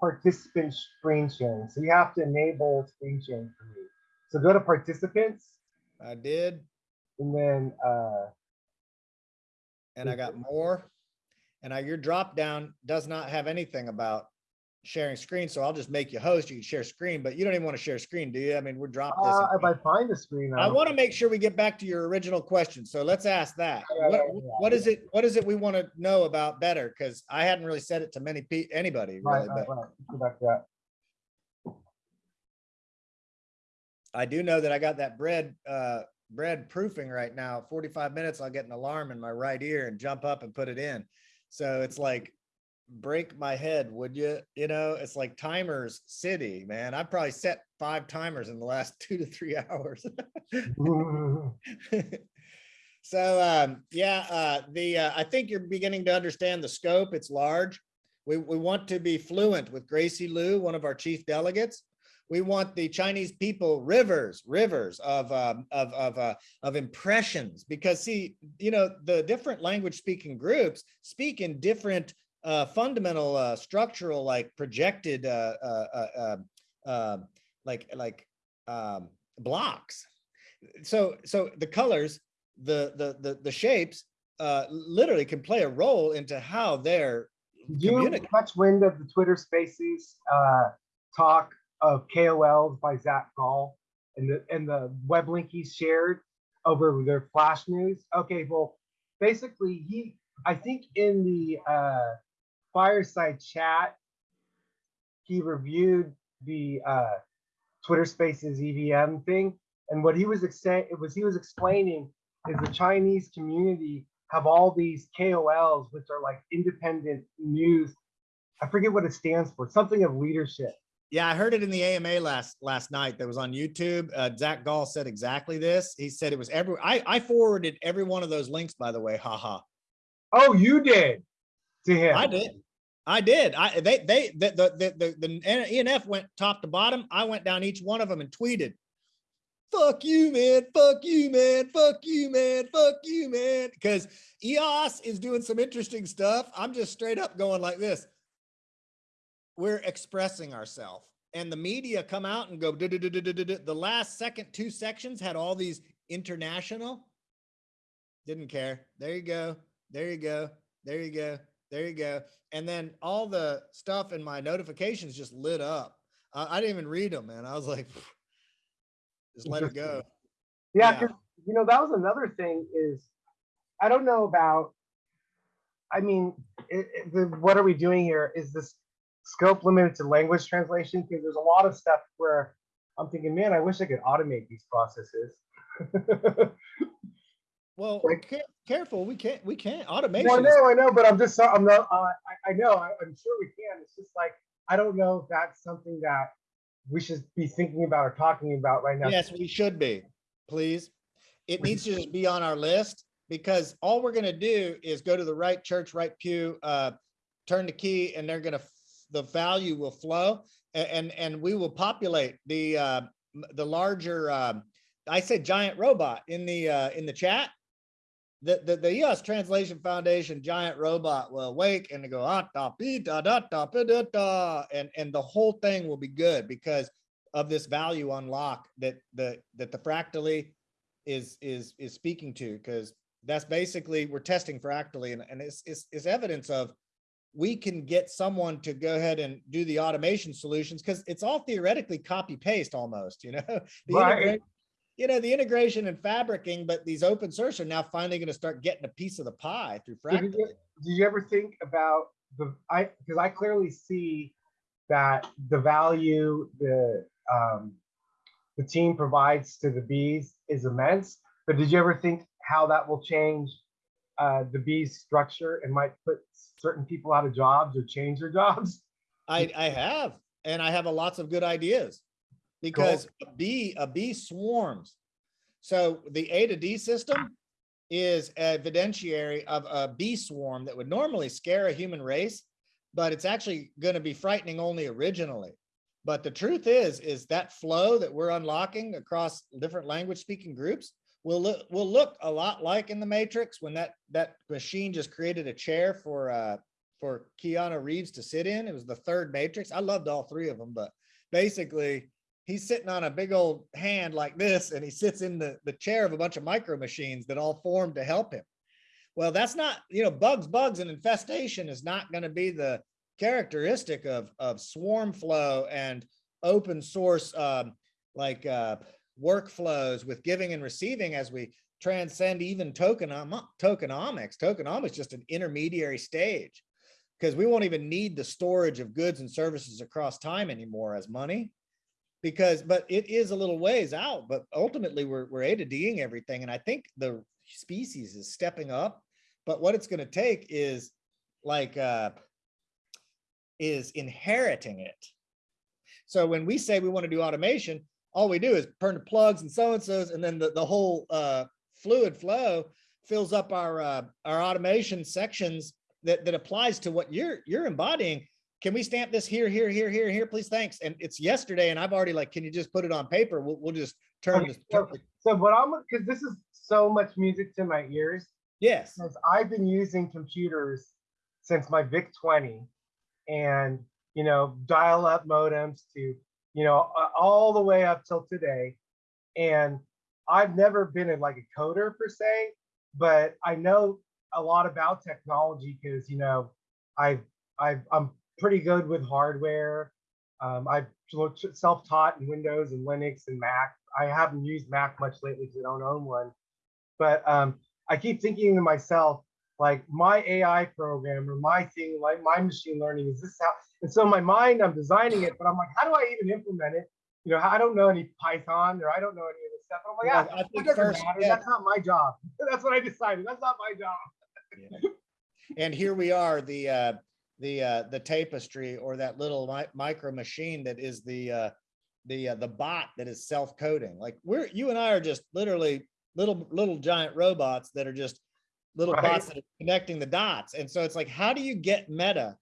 participant screen sharing. So you have to enable screen sharing for me. So go to participants I did, and then uh, and I got more. And I, your drop down does not have anything about sharing screen. So I'll just make you host. You can share screen, but you don't even want to share screen, do you? I mean, we're dropping this. uh, if I find the screen, I I'll- want to make sure we get back to your original question. So let's ask that. Yeah, What, yeah, yeah, what is it, what is it we want to know about better? Because I hadn't really said it to many pe, anybody right, really, right, but right. Go back. I do know that I got that bread, uh, bread proofing right now. Forty-five minutes, I'll get an alarm in my right ear and jump up and put it in. So it's like, break my head, would you? You know, it's like timers city, man. I probably set five timers in the last two to three hours. so um, yeah, uh, the uh, I think you're beginning to understand the scope. It's large. We we want to be fluent with Gracie Liu, one of our chief delegates. We want the Chinese people rivers, rivers of um, of of uh, of impressions because see, you know, the different language speaking groups speak in different uh, fundamental uh, structural like projected uh, uh, uh, uh, uh, like like um, blocks so so the colors the the the, the shapes uh literally can play a role into how they're you catch wind of the Twitter Spaces uh, talk of KOLs by Zach Gall and the and the web link he shared over their flash news? Okay, well, basically he I think in the uh, fireside chat, he reviewed the uh, Twitter Spaces EVM thing, and what he was it was he was explaining is the Chinese community have all these KOLs, which are like independent news. I forget what it stands for, something of leadership. Yeah, I heard it in the AMA last last night that was on YouTube. Uh, Zach Gall said exactly this. He said it was every I, I forwarded every one of those links, by the way. Haha. Oh, you did to him. I did. I did. I they they the the the, the, the ENF went top to bottom. I went down each one of them and tweeted, "Fuck you, man! Fuck you, man! Fuck you, man! Fuck you, man!" Because EOS is doing some interesting stuff. I'm just straight up going like this we're expressing ourselves and the media come out and go the last second two sections had all these international didn't care there you go there you go there you go there you go. And then all the stuff in my notifications just lit up. Uh, i didn't even read them man. I was like just let it go. Yeah because yeah. you know that was another thing is i don't know about i mean it, it, the, what are we doing here? Is this scope limited to language translation? Because there's a lot of stuff where I'm thinking, man, I wish I could automate these processes. well, like, careful, we can't, we can't automation. Well, I know, I know, but I'm just, I'm not, uh, I, I know, I, I'm sure we can. It's just like I don't know if that's something that we should be thinking about or talking about right now. Yes, we should be. Please, it needs to just be on our list because all we're going to do is go to the right church, right pew, uh, turn the key, and they're going to the value will flow and and we will populate the uh, the larger uh, I said giant robot in the uh, in the chat. The, the, the EOS Translation Foundation giant robot will wake and they go ah, da, da, da, da, da, da, and and the whole thing will be good because of this value unlock that the that the fractally is is is speaking to because that's basically we're testing fractally and, and it's, it's, it's evidence of we can get someone to go ahead and do the automation solutions because it's all theoretically copy paste almost, you know, the right. You know, the integration and fabricing, but these open source are now finally going to start getting a piece of the pie through Fractal. Do you, ever think about the, I, because I clearly see that the value the, um, the team provides to the bees is immense, but did you ever think how that will change uh, the bees structure and might put certain people out of jobs or change their jobs? I, I have, and I have a lots of good ideas because cool. a bee, a bee swarms. So the A to D system is evidentiary of a bee swarm that would normally scare a human race, but it's actually going to be frightening only originally. But the truth is, is that flow that we're unlocking across different language speaking groups will look will look a lot like in the Matrix when that that machine just created a chair for uh for Keanu Reeves to sit in. It was the third Matrix. I loved all three of them, but basically he's sitting on a big old hand like this and he sits in the, the chair of a bunch of micro machines that all form to help him. Well, that's not, you know, bugs, bugs and infestation is not going to be the characteristic of, of swarm flow and open source, um, like uh, workflows with giving and receiving as we transcend even tokenom tokenomics. Tokenomics just an intermediary stage because we won't even need the storage of goods and services across time anymore as money because but it is a little ways out but ultimately we're, we're a to d'ing everything and i think the species is stepping up but what it's going to take is like uh is inheriting it so when we say we want to do automation all we do is turn the plugs and so and so's, and then the, the whole uh, fluid flow fills up our uh, our automation sections that that applies to what you're you're embodying. Can we stamp this here, here, here, here, here, please? Thanks. And it's yesterday, and I've already like, can you just put it on paper? We'll we'll just turn okay, this. So, so what I'm because this is so much music to my ears. Yes. Because I've been using computers since my VIC 20, and you know, dial-up modems to you know, all the way up till today. And I've never been in like a coder per se, but I know a lot about technology because you know I've I've I'm pretty good with hardware. Um, I've self-taught in Windows and Linux and Mac. I haven't used Mac much lately because I don't own one. But um, I keep thinking to myself, like my AI program or my thing, like my machine learning, is this how? And so in my mind, I'm designing it, but I'm like, how do I even implement it? You know, I don't know any Python or I don't know any of this stuff. I'm like, yeah, I it doesn't first, matter. yeah. That's not my job. That's what I decided. That's not my job. And here we are, the, uh, the, uh, the tapestry or that little mi- micro machine that is the, uh, the, uh, the bot that is self-coding. Like we're, you and I are just literally little, little giant robots that are just little Right. bots that are connecting the dots. And so it's like, how do you get meta?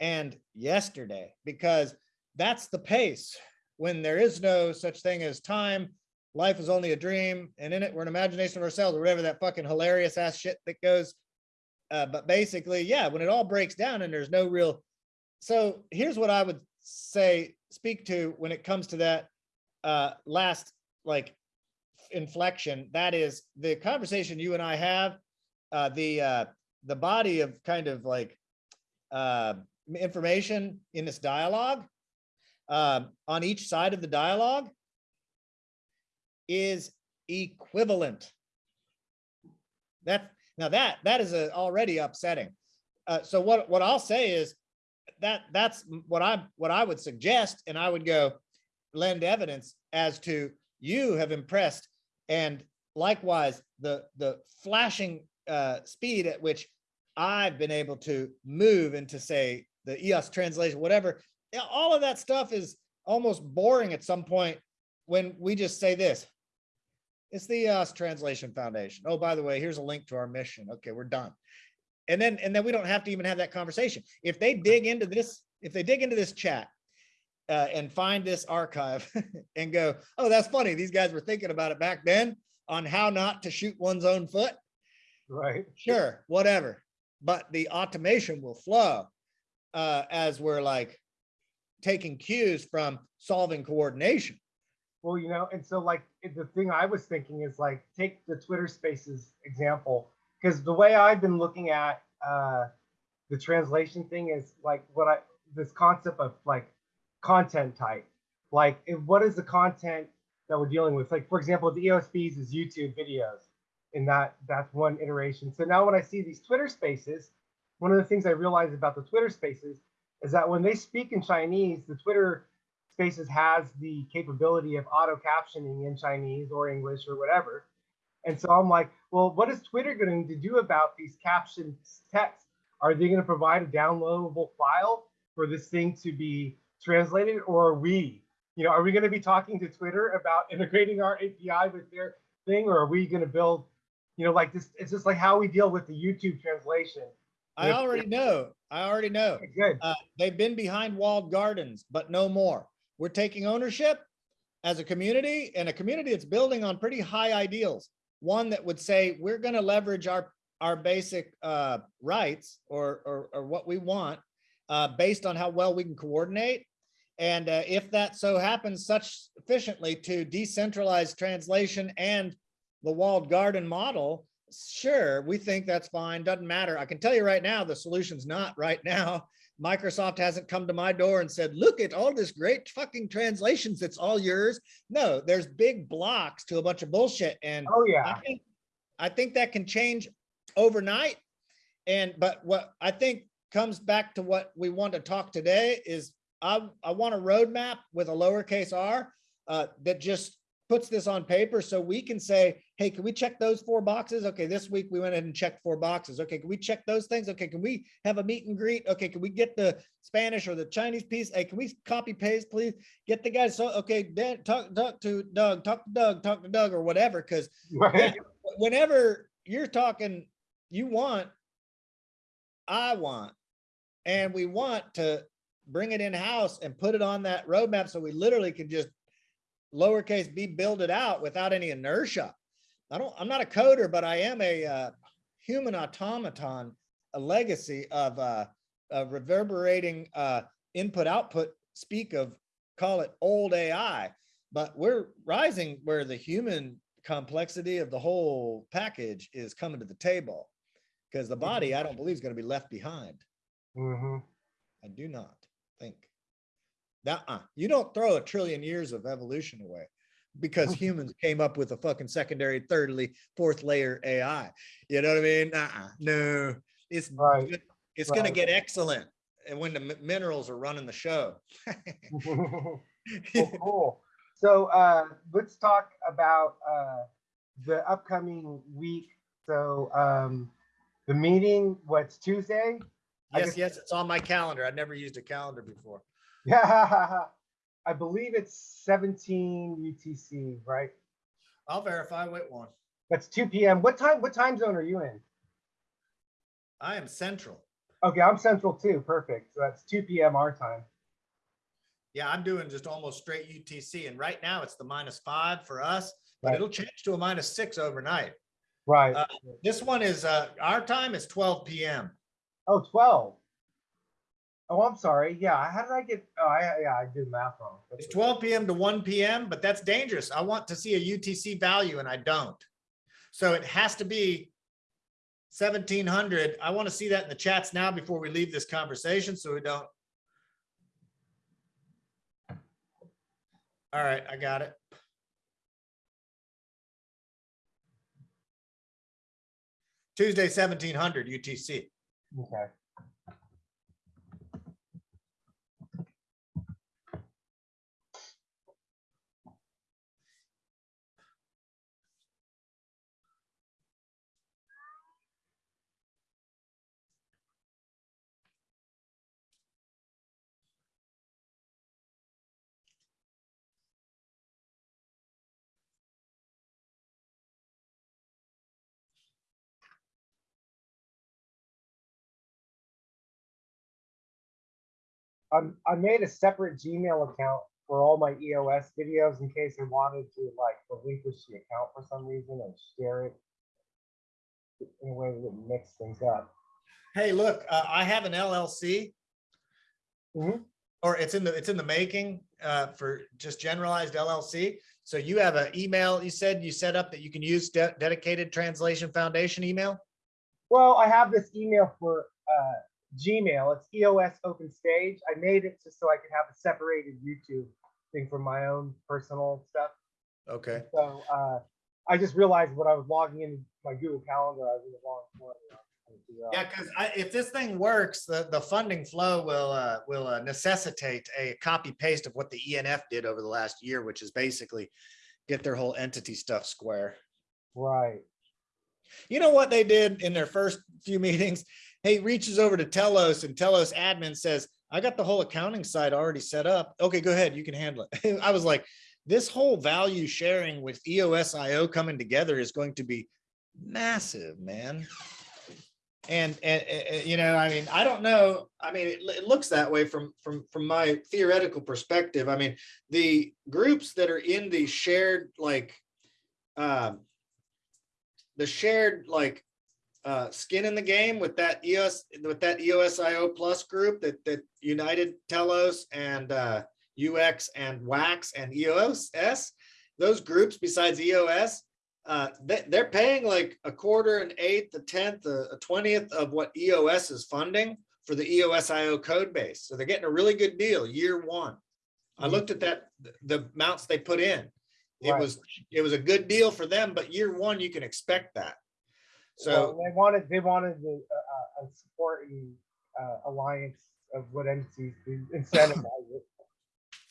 And yesterday, because that's the pace when there is no such thing as time. Life is only a dream and in it, we're an imagination of ourselves or whatever that fucking hilarious ass shit that goes uh, but basically, yeah, when it all breaks down and there's no real, so here's what I would say, speak to when it comes to that uh, last like inflection. That is the conversation you and I have, uh, the uh, the body of kind of like uh, information in this dialogue um, on each side of the dialogue is equivalent. That now that that is uh, already upsetting. Uh, so what what I'll say is that that's what I what I would suggest, and I would go lend evidence as to you have impressed, and likewise the the flashing uh, speed at which I've been able to move into say the EOS translation, whatever. All of that stuff is almost boring at some point when we just say this. It's the EOS Translation Foundation. Oh, by the way, here's a link to our mission. Okay, we're done. And then, and then we don't have to even have that conversation. If they dig into this, if they dig into this chat uh, and find this archive and go, oh, that's funny. These guys were thinking about it back then on how not to shoot one's own foot. Right. Sure, whatever. But the automation will flow uh, as we're like taking cues from solving coordination. Well, you know, and so like the thing I was thinking is like take the Twitter Spaces example because the way I've been looking at uh, the translation thing is like what I this concept of like content type, like if- what is the content that we're dealing with? Like for example, the EOSBs is YouTube videos, and that that's one iteration. So now when I see these Twitter Spaces, one of the things I realize about the Twitter Spaces is that when they speak in Chinese, the Twitter Spaces has the capability of auto captioning in Chinese or English or whatever. And so I'm like, well, what is Twitter going to do about these captioned texts? Are they going to provide a downloadable file for this thing to be translated, or are we, you know, are we going to be talking to Twitter about integrating our API with their thing, or are we going to build, you know, like this? It's just like how we deal with the YouTube translation. I already know. I already know. Good. Uh, they've been behind walled gardens, but no more. We're taking ownership as a community and a community that's building on pretty high ideals. One that would say, we're going to leverage our, our basic uh, rights or, or, or what we want uh, based on how well we can coordinate. And uh, if that so happens such efficiently to decentralize translation and the walled garden model, sure, we think that's fine. Doesn't matter. I can tell you right now, the solution's not right now. Microsoft hasn't come to my door and said, look at all this great fucking translations. It's all yours. No, there's big blocks to a bunch of bullshit. And Oh yeah. I think, I think that can change overnight. And, but what I think comes back to what we want to talk today is I, I want a roadmap with a lowercase r uh, that just puts this on paper so we can say, hey, can we check those four boxes? Okay, this week we went ahead and checked four boxes. Okay, can we check those things? Okay, can we have a meet and greet? Okay, can we get the Spanish or the Chinese piece? Hey, can we copy paste, please? Get the guys. So, okay, Dan, talk, talk to Doug, talk to Doug, talk to Doug or whatever. Cause Right. whenever you're talking, you want, I want, and we want to bring it in-house and put it on that roadmap so we literally can just lowercase b build it out without any inertia. I don't, I'm not a coder, but I am a uh, human automaton, a legacy of uh, a reverberating uh, input output speak of call it old AI, but we're rising where the human complexity of the whole package is coming to the table. Because the body, I don't believe is going to be left behind. hmm I do not think. That uh, you don't throw a trillion years of evolution away. Because humans came up with a fucking secondary, thirdly, fourth layer AI. You know what I mean? Uh-uh, no, it's Right, it's gonna get excellent. And when the mi- minerals are running the show. Well, cool. So uh, let's talk about uh, the upcoming week. So um, the meeting, what's Tuesday? Yes, yes, it's on my calendar. I've never used a calendar before. Yeah, I believe it's 17 UTC, right? I'll verify, wait one. That's 2 p.m. What time? What time zone are you in? I am central. Okay, I'm central too. Perfect. So that's 2 p.m. our time. Yeah, I'm doing just almost straight UTC and right now it's the minus five for us, but Right. it'll change to a minus six overnight. Right. Uh, This one is, uh, our time is twelve PM. oh, 12. Oh, I'm sorry. Yeah. How did I get? Oh, I, yeah, I did math wrong. That's It's twelve PM to one PM, but that's dangerous. I want to see a UTC value and I don't. So it has to be seventeen hundred. I want to see that in the chats now before we leave this conversation, so we don't. All right, I got it. Tuesday, seventeen hundred UTC. Okay. I'm, I made a separate Gmail account for all my EOS videos in case I wanted to like relinquish the account for some reason and share it in a way that would mix things up. Hey, look, uh, I have an LLC. Mhm. Or it's in the, it's in the making, uh, for just generalized LLC. So you have an email, you said you set up that you can use de- dedicated translation foundation email? Well, I have this email for uh, Gmail. It's EOS Open Stage. I made it just so I could have a separated YouTube thing for my own personal stuff. Okay. So uh, I just realized when I was logging into my Google Calendar, I was in the wrong one. you know, trying to figure out- Yeah, because if this thing works, the, the funding flow will, uh, will uh, necessitate a copy paste of what the ENF did over the last year, which is basically get their whole entity stuff square. Right. You know what they did in their first few meetings? He reaches over to Telos and Telos admin says, I got the whole accounting side already set up. Okay, go ahead. You can handle it. I was like, this whole value sharing with EOSIO coming together is going to be massive, man. And, and, and, you know, I mean, I don't know. I mean, it, it looks that way from, from, from my theoretical perspective. I mean, the groups that are in the shared, like, um, the shared like uh skin in the game with that EOS with that EOSIO plus group that that United Telos and uh UX and WAX and EOS those groups besides EOS uh they, they're paying like a quarter an eighth a tenth a twentieth of what EOS is funding for the EOSIO code base so they're getting a really good deal year one I Mhm. looked at that the amounts they put in it Right. was it was a good deal for them, but year one, you can expect that. Well, So, they wanted they wanted the uh, uh, a supporting uh, alliance of what entities to incentivize it.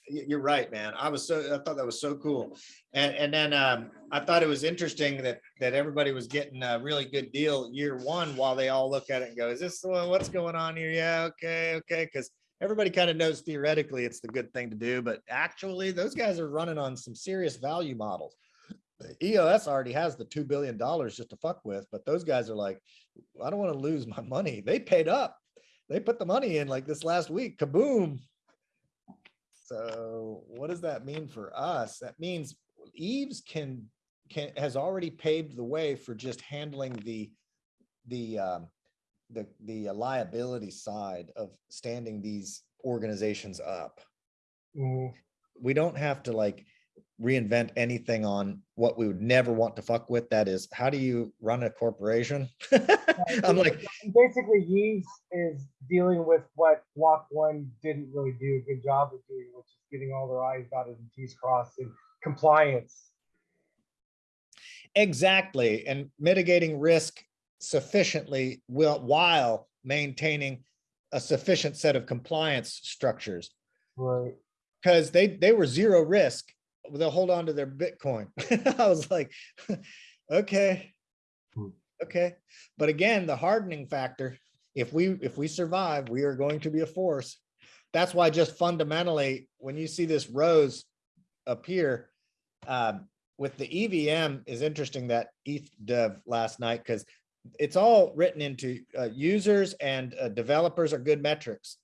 you're right, man. I was so, I thought that was so cool. And, and then, um, I thought it was interesting that, that everybody was getting a really good deal year one while they all look at it and go, is this, the one? what's going on here? Yeah, okay, okay. Cause everybody kind of knows theoretically it's the good thing to do, but actually those guys are running on some serious value models. EOS already has the $2 billion just to fuck with, but those guys are like, I don't want to lose my money. They paid up. They put the money in like this last week, kaboom. So what does that mean for us? That means Yves can, can, has already paved the way for just handling the, the, um, the, the liability side of standing these organizations up Mhm. we don't have to like reinvent anything on what we would never want to fuck with. That is, how do you run a corporation? I'm like, Basically, Yves is dealing with what Block One didn't really do a good job of doing, which is getting all their I's dotted and T's crossed and compliance. exactly, and mitigating risk sufficiently will, while maintaining a sufficient set of compliance structures. Right. because they they were zero risk. They'll hold on to their Bitcoin. I was like, okay, Hmm. okay. But again, the hardening factor. If we if we survive, we are going to be a force. That's why just fundamentally, when you see this rose appear um, with the EVM, is interesting that ETH dev last night because it's all written into uh, users and uh, developers are good metrics.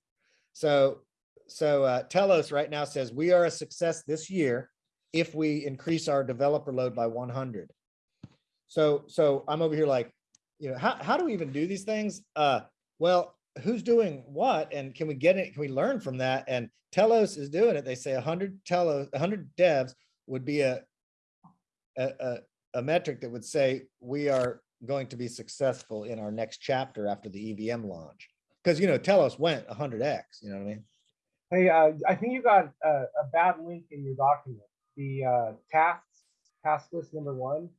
So so uh, Telos right now says we are a success this year if we increase our developer load by 100. So so I'm over here like, you know, how how do we even do these things? Uh, well, who's doing what, and can we get it? Can we learn from that? And Telos is doing it. They say 100 Telos, 100 devs would be a a, a a metric that would say we are going to be successful in our next chapter after the EVM launch. Because you know, Telos went 100x. You know what I mean? Hey, uh, I think you got a, a bad link in your document. The uh, tasks, task list number one,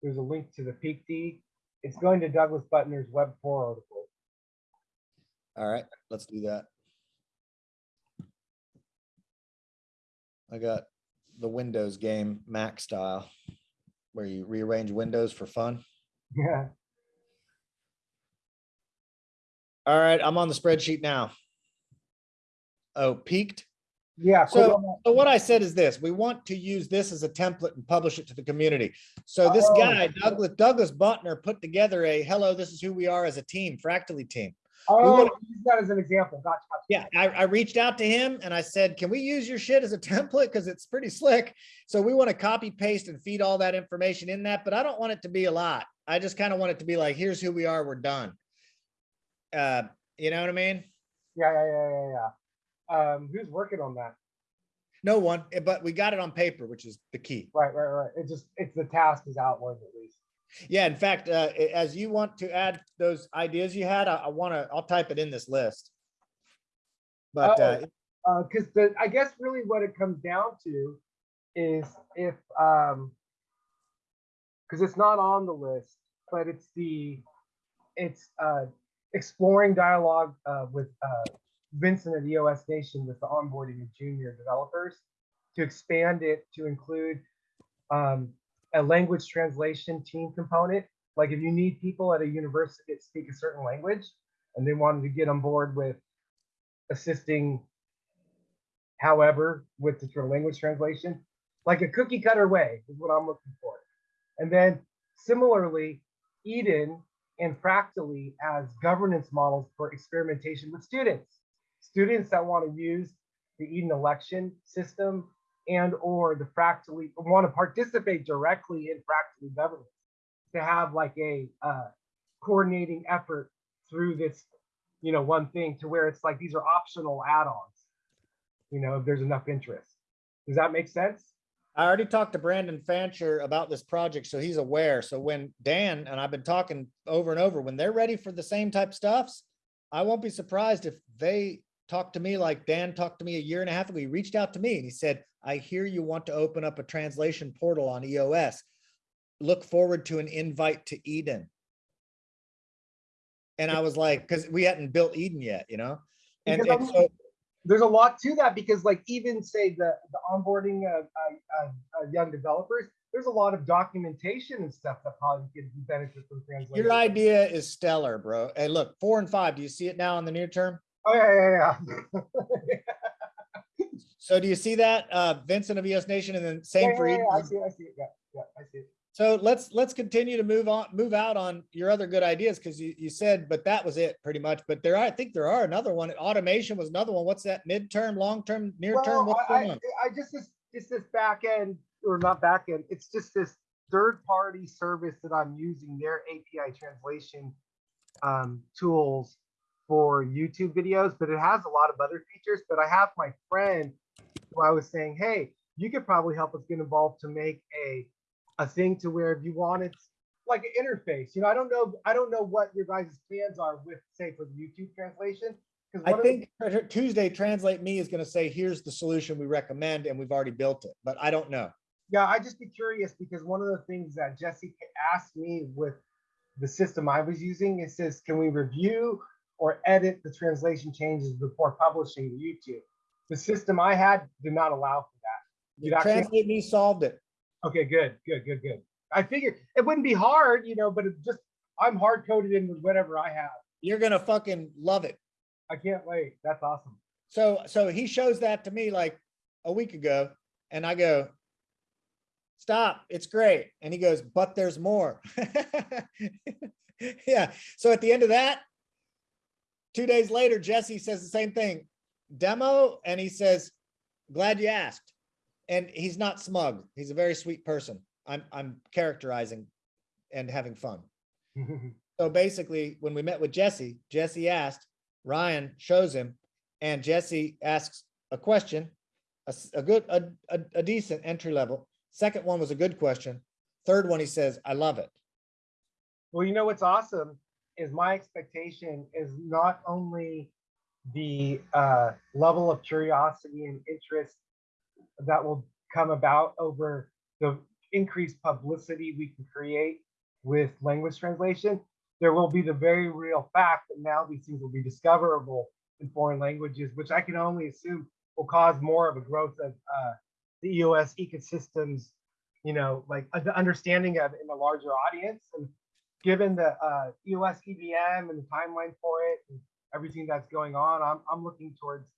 there's a link to the PeakD. It's going to Douglas Butner's Web four article. All right, let's do that. I got the Windows game Mac style, where you rearrange windows for fun. Yeah. All right, I'm on the spreadsheet now. Oh, PeakD. Yeah. So, so what I said is this, we want to use this as a template and publish it to the community. So this Oh. guy, Douglas, Douglas Butner put together a, hello, this is who we are as a team, Fractally team. Oh, wanna- use that as an example. Gotcha. gotcha. Yeah, I, I reached out to him and I said, can we use your shit as a template? Because it's pretty slick. So we want to copy paste and feed all that information in that, but I don't want it to be a lot. I just kind of want it to be like, here's who we are, we're done. Uh, you know what I mean? Yeah, yeah, yeah, yeah, yeah. Um, who's working on that? No one, eh, but we got it on paper, which is the key. Right, right, right. It just it's the task is outlined at least. Yeah, in fact, uh, as you want to add those ideas you had, I, I want to, I'll type it in this list. But, uh, Uh, because the I guess really what it comes down to is if um because it's not on the list, but it's the it's uh exploring dialogue uh with uh Vincent of EOS Nation with the onboarding of junior developers to expand it to include um a language translation team component. Like if you need people at a university that speak a certain language and they wanted to get on board with assisting however, with the language translation, like a cookie cutter way is what I'm looking for. And then similarly, Eden and Fractally as governance models for experimentation with students. Students that want to use the Eden election system and or the Fractally want to participate directly in Fractally governance to have like a uh, coordinating effort through this, you know, one thing to where it's like these are optional add-ons you know, if there's enough interest. Does that make sense? I already talked to Brandon Fancher about this project, so he's aware. So when Dan and I've been talking over and over, when they're ready for the same type stuffs, I won't be surprised if they talk to me like Dan talked to me a year and a half ago. He reached out to me and he said, I hear you want to open up a translation portal on EOS. Look forward to an invite to Eden. And I was like, because we hadn't built Eden yet, you know? And, and so There's a lot to that because, like, even say the the onboarding of uh, uh, young developers, there's a lot of documentation and stuff that probably could benefit from translation. your idea is stellar, bro. Hey, look, four and five. Do you see it now in the near term? Oh yeah, yeah, yeah. So do you see that, uh, Vincent of EOS Nation and then same yeah, for yeah, Eden? I see, it, I see it. Yeah, yeah, I see it. So let's, let's continue to move on, move out on your other good ideas, because you, you said, but that was it pretty much. But there are, I think there are another one. Automation was another one. What's that? Midterm, long-term, near-term? Well, What's I, on? I, I just this just this back end or not back end. It's just this third party service that I'm using their API translation um, tools for YouTube videos, but it has a lot of other features. But I have my friend who I was saying, hey, you could probably help us get involved to make a a thing to where if you wanted like an interface, you know, I don't know, I don't know what your guys' plans are with, say, for the YouTube translation. I think Tr- Tuesday Translate Me is going to say, here's the solution we recommend, and we've already built it, but I don't know. Yeah, I just be curious because one of the things that Jesse asked me with the system I was using, it says, can we review or edit the translation changes before publishing to YouTube? The system I had did not allow for that. You'd Translate Me solved it. Okay, good, good, good, good. I figured it wouldn't be hard, you know, but it just I'm hard coded in with whatever I have. You're gonna fucking love it. I can't wait. That's awesome. So, so he shows that to me like a week ago, and I go, "Stop! It's great." And he goes, "But there's more." yeah. So at the end of that, two days later, Jesse says the same thing, demo, and he says, "Glad you asked." And he's not smug. He's a very sweet person. I'm I'm characterizing and having fun. So basically, when we met with Jesse, Jesse asked, Ryan shows him, and Jesse asks a question, a good, a, a, a decent entry level. Second one was a good question. Third one, he says, I love it. well, you know what's awesome is my expectation is not only the uh, level of curiosity and interest that will come about over the increased publicity we can create with language translation. There will be the very real fact that now these things will be discoverable in foreign languages, which I can only assume will cause more of a growth of uh, the EOS ecosystems, you know, like uh, the understanding of in a larger audience. And given the uh, EOS EVM and the timeline for it and everything that's going on, I'm, I'm looking towards,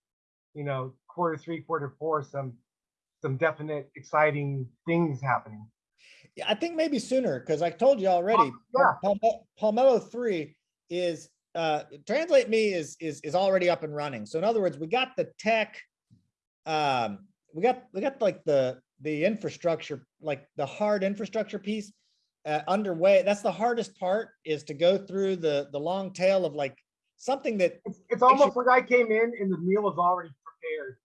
you know, quarter three, quarter four, some some definite exciting things happening. Yeah, I think maybe sooner, because I told you already, yeah. Palme- Pomelo three is, uh, Translate Me is, is, is already up and running. So in other words, we got the tech, um, we got, we got like the, the infrastructure, like the hard infrastructure piece uh, underway. That's the hardest part is to go through the, the long tail of like something that, It's, it's almost like I came in and the meal is already prepared.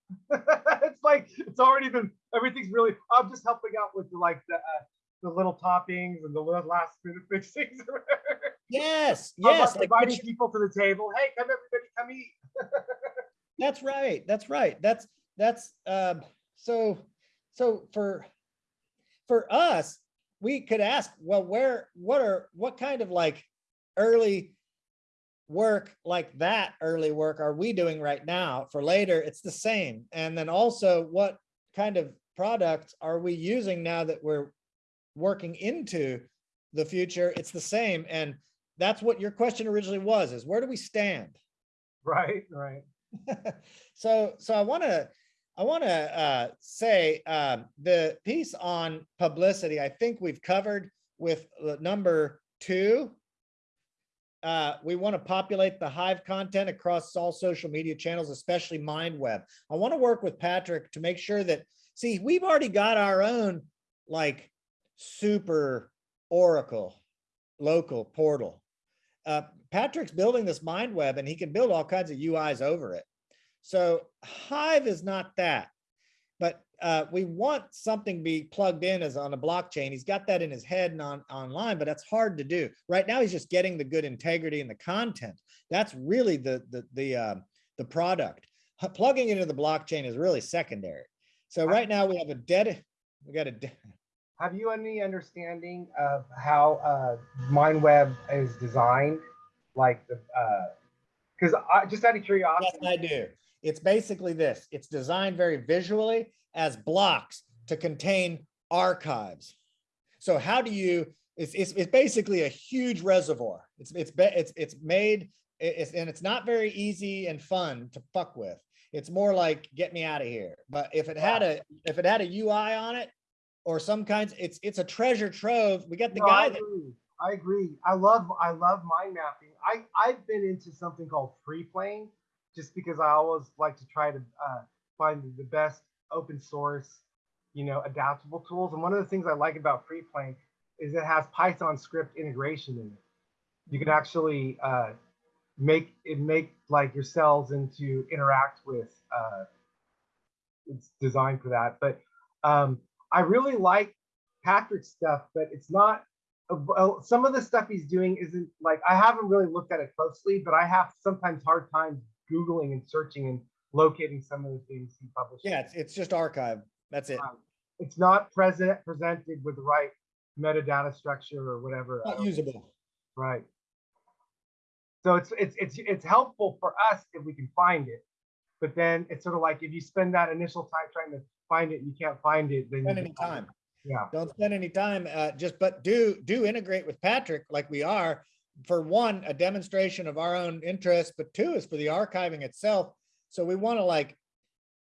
it's like it's already been everything's really. I'm just helping out with the, like the uh, the little toppings and the little last minute fixings. yes, yes. like like inviting which- people to the table. Hey, come everybody, come eat. That's right. That's right. That's that's um so so for for us, we could ask, well, where what are what kind of like early work like that early work are we doing right now for later? It's the same. And then also what kind of products are we using now that we're working into the future? It's the same. And that's what your question originally was, is where do we stand? right, right. so so i want to i want to uh, say um, the piece on publicity i think we've covered with uh, number two. Uh, we want to populate the hive content across all social media channels especially mindweb. I want to work with patrick to make sure that see we've already got our own like super oracle local portal. Uh, Patrick's building this mind web and he can build all kinds of UIs over it. So Hive is not that, but uh, we want something to be plugged in as on a blockchain. He's got that in his head and on online, but that's hard to do. Right now, he's just getting the good integrity and the content. That's really the the the uh, the product. Plugging into the blockchain is really secondary. So right now we have a dead. We got a. Have you any understanding of how uh, MindWeb is designed? Like the, because I just out of curiosity. Yes, I do. It's basically this. It's designed very visually as blocks to contain archives. So how do you, it's, it's, it's basically a huge reservoir. It's, it's, it's, it's made, it's, and it's not very easy and fun to fuck with. It's more like, get me out of here. But if it had a, if it had a UI on it or some kinds, it's, it's a treasure trove. We got the No, guy that. I agree. I love I love mind mapping. I I've been into something called Freeplane, just because I always like to try to uh, find the best open source, you know, adaptable tools. And one of the things I like about free playing is it has Python script integration in it. You can actually uh, make it make like your cells into interact with. Uh, it's designed for that, but Um, I really like Patrick's stuff, but it's not. uh, well, Some of the stuff he's doing isn't like I haven't really looked at it closely, but I have sometimes hard times googling and searching and locating some of the things he publishes. Yeah, it's, it's just archive. That's it. Um, It's not present presented with the right metadata structure or whatever. Not usable. Right. So it's it's it's it's helpful for us if we can find it. But then it's sort of like if you spend that initial time trying to find it, you can't find it, then Spend any time. Yeah, Don't spend any time, uh, just, but do, do integrate with Patrick like we are. For one, a demonstration of our own interest, but two is for the archiving itself. So we want to like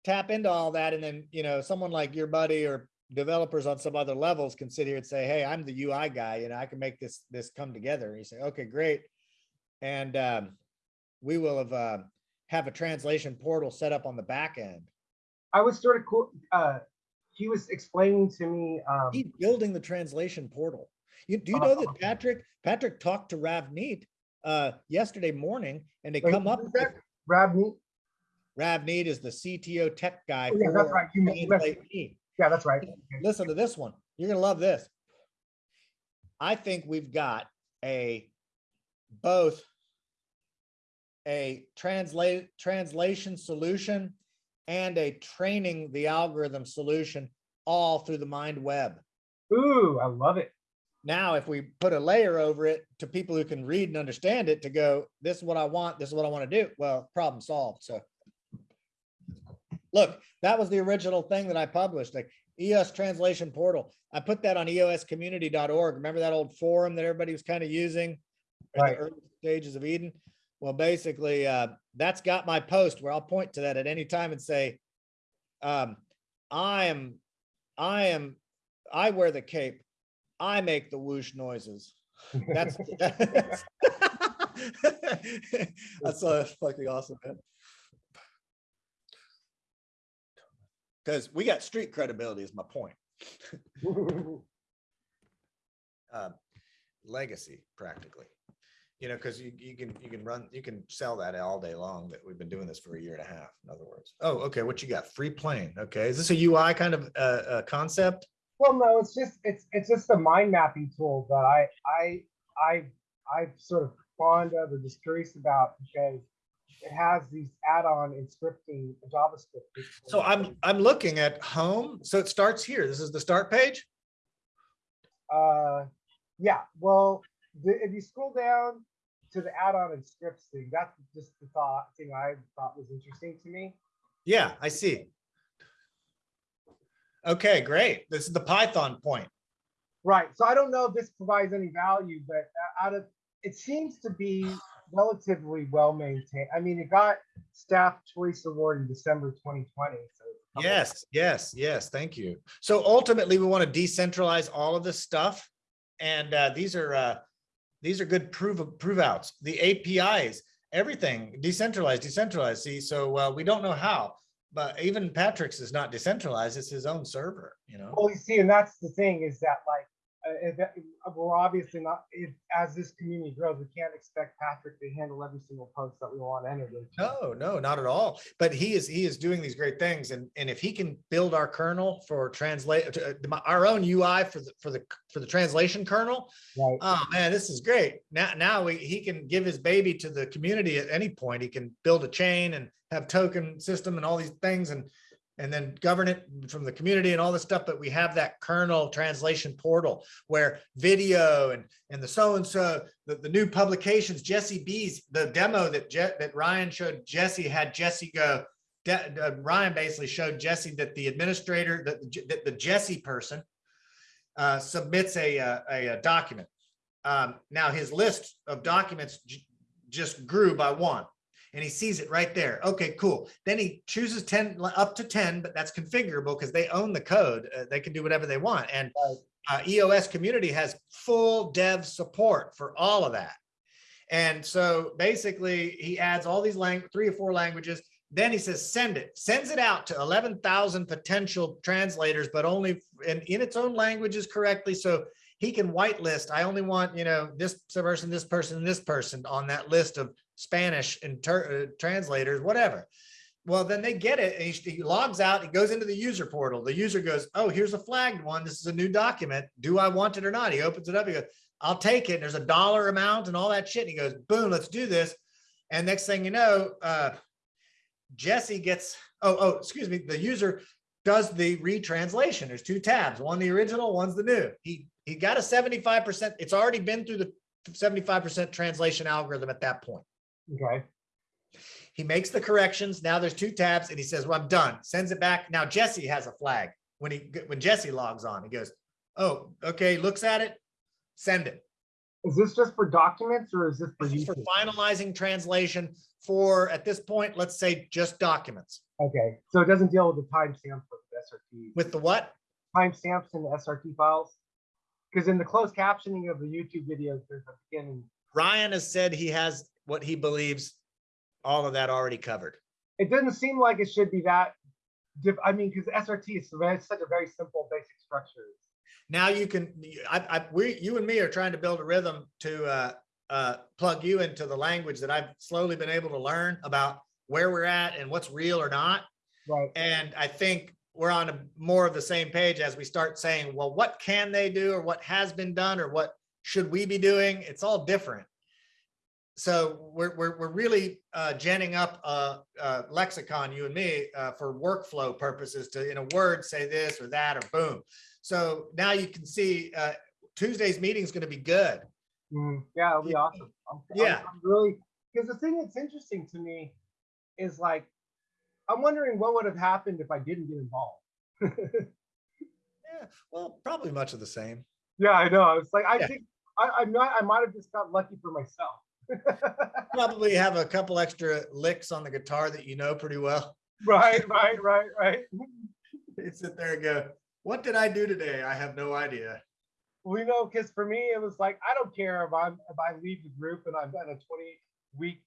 tap into all that and then, you know, someone like your buddy or developers on some other levels can sit here and say, hey, I'm the UI guy, you know, I can make this, this come together. And you say, okay, great. And um, we will have, uh, have a translation portal set up on the back end. I was sort of cool. Uh, he was explaining to me. Um, He's building the translation portal. You, do you know that. Patrick, Patrick talked to Ravneet uh, yesterday morning and they wait, come up with. Ravneet? Ravneet is the CTO tech guy. Oh, yeah, that's right. You Translate Yeah, that's right. Listen to this one. You're gonna love this. I think we've got a both a translate translation solution and a training the algorithm solution all through the mind web. Ooh, I love it. Now, if we put a layer over it to people who can read and understand it to go, this is what I want, this is what I want to do. Well, problem solved. So look, that was the original thing that I published, like EOS translation portal. I put that on eoscommunity.org. Remember that old forum that everybody was kind of using? in the early Stages of Eden. Well, basically, uh, that's got my post where I'll point to that at any time and say, um, I am, I am, I wear the cape. I make the whoosh noises. That's that's that's uh, fucking awesome, man. Because we got street credibility is my point. uh, legacy practically. You know, because you, you can, you can run, you can sell that all day long, that we've been doing this for a year and a half, in other words. Oh, okay, what you got? Freeplane, okay. Is this a UI kind of uh, uh, concept? Well, no, it's just it's it's just a mind mapping tool that I I I I sort of fond of or just curious about because it has these add-on and scripting JavaScript. So I'm, I'm looking at home, so it starts here. This is the start page? Uh, yeah. Well, the, if you scroll down to the add-on and scripts thing, that's just the thought thing I thought was interesting to me. Yeah, I see. Okay, great. This is the Python point. Right. So I don't know if this provides any value, but uh, out of it seems to be relatively well maintained. I mean, it got staff choice award in December 2020. So it's a couple- Yes, yes, yes, thank you. So ultimately, we want to decentralize all of this stuff. And uh, these are, uh, these are good prove, prove outs. The APIs, everything decentralized, decentralized. See, so uh, we don't know how, but even Patrick's is not decentralized. It's his own server, you know? Well, you see, and that's the thing is that like, we're obviously not, if, as this community grows, we can't expect Patrick to handle every single post that we want entered. into. No, no, not at all. But he is, he is doing these great things. And, and if he can build our kernel for translate, uh, our own UI for the, for the, for the translation kernel, Right. Oh, man, this is great. Now, now we, he can give his baby to the community at any point. He can build a chain and have token system and all these things and, and then govern it from the community and all this stuff. But we have that kernel translation portal where video and, and the so-and-so, the, the new publications, Jesse B's, the demo that Je, that Ryan showed Jesse had Jesse go, De- uh, Ryan basically showed Jesse that the administrator, that, the- that the Jesse person uh, submits a, uh, a, a document. Um, now his list of documents just grew by one and he sees it right there. Okay, cool. Then he chooses 10 up to 10, but that's configurable because they own the code. Uh, they can do whatever they want. And uh, EOS community has full dev support for all of that. And so basically he adds all these lang three or four languages. Then he says, send it, sends it out to 11,000 potential translators, but only in, in its own languages correctly. So he can whitelist. I only want, you know, this person, this person, this person on that list of Spanish inter uh, translators, whatever. Well, then they get it he, he logs out, he goes into the user portal. The user goes, oh, here's a flagged one. This is a new document. Do I want it or not? He opens it up. He goes, I'll take it. And there's a dollar amount and all that shit. And he goes, boom, let's do this. And next thing you know, uh, Jesse gets, oh, oh, excuse me, the user does the retranslation. There's two tabs, one the original, one's the new. He he got a 75%. It's already been through the 75% translation algorithm at that point. Okay. He makes the corrections. Now there's two tabs and he says, well, I'm done. Sends it back. Now Jesse has a flag. When he when Jesse logs on, he goes, oh, okay, looks at it, send it. Is this just for documents or is this for This is for finalizing translation for, at this point, let's say just documents. Okay, so it doesn't deal with the timestamps with the SRT, With the what? timestamps in the SRT files? Because in the closed captioning of the YouTube videos, there's a beginning. Ryan has said he has what he believes all of that already covered. It doesn't seem like it should be that. diff- I mean, because SRT is such a very simple, basic structure. Now you can, I, I, we, you and me are trying to build a rhythm to, uh, uh, plug you into the language that I've slowly been able to learn about where we're at and what's real or not. Right. And I think we're on a more of the same page as we start saying, well, what can they do or what has been done or what should we be doing? It's all different. So we're, we're, we're really uh, genning up a, a lexicon, you and me, uh, for workflow purposes to, in a word, say this or that or boom. So now you can see uh, Tuesday's meeting is going to be good. Mm, yeah, it'll be awesome. I'm, I'm- Yeah. I'm really because the thing that's interesting to me is like I'm wondering what would have happened if I didn't get involved. Yeah, well, probably much of the same. yeah, I know. It's like I Yeah. think I, I might I might have just got lucky for myself. Probably have a couple extra licks on the guitar that you know pretty well. right, right, right, right. You sit there and go, what did I do today? I have no idea. We know because for me it was like I don't care if I'm if I leave the group and I've done a 20 week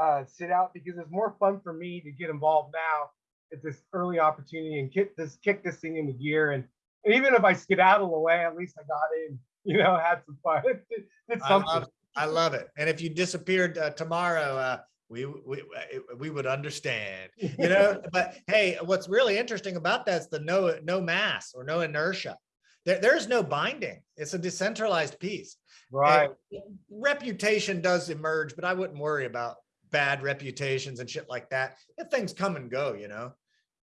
uh, sit out because it's more fun for me to get involved now at this early opportunity and kick this kick this thing into gear and, and even if I skedaddle away at least I got in you know had some fun did, did I something love, I love it. And if you disappeared uh, tomorrow, uh, we, we, we would understand, you know, but hey, what's really interesting about that's the no, no mass or no inertia. There, there's no binding. It's a decentralized piece. right And Reputation does emerge, but I wouldn't worry about bad reputations and shit like that. If things come and go, you know,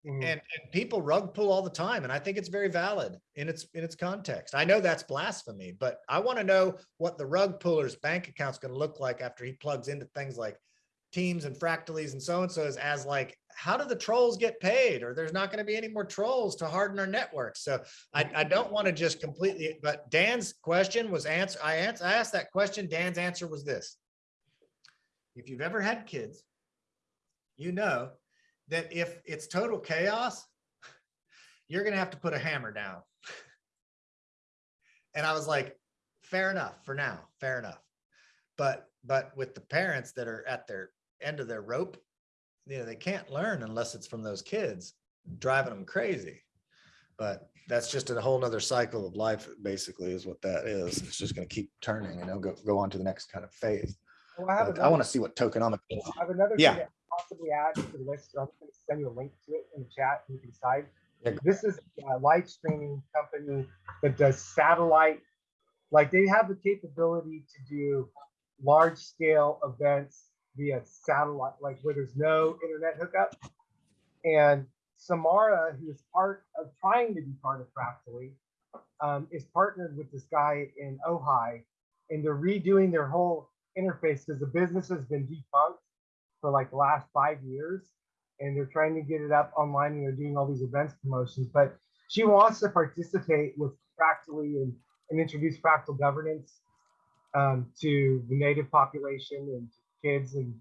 Mhm. and, and people rug pull all the time. And I think it's very valid in its, in its context. I know that's blasphemy, but I want to know what the rug puller's bank account's going to look like after he plugs into things like teams and fractalies and so and so's as like, how do the trolls get paid? Or there's not going to be any more trolls to harden our network. So I, I don't want to just completely, but Dan's question was answer. I answered, I asked that question. Dan's answer was this. If you've ever had kids, you know that if it's total chaos, you're gonna have to put a hammer down. And I was like, fair enough for now, fair enough. But, but with the parents that are at their end of their rope, you know, they can't learn unless it's from those kids driving them crazy. But that's just a whole nother cycle of life, basically, is what that is. It's just gonna keep turning, you know, go, go on to the next kind of phase. well, I I want to see what tokenomics. I have another Yeah. Possibly add to the list so I'm going to send you a link to it in the chat you can decide. Yeah, this is a live streaming company that does satellite like they have the capability to do large scale events via satellite like where there's no internet hookup. And samara who is part of trying to be part of fractally um, is partnered with this guy in ojai and they're redoing their whole interface because the business has been defunct for like the last five years and they're trying to get it up online and they're doing all these events promotions. But she wants to participate with Fractally and, and introduce fractal governance um, to the native population and kids and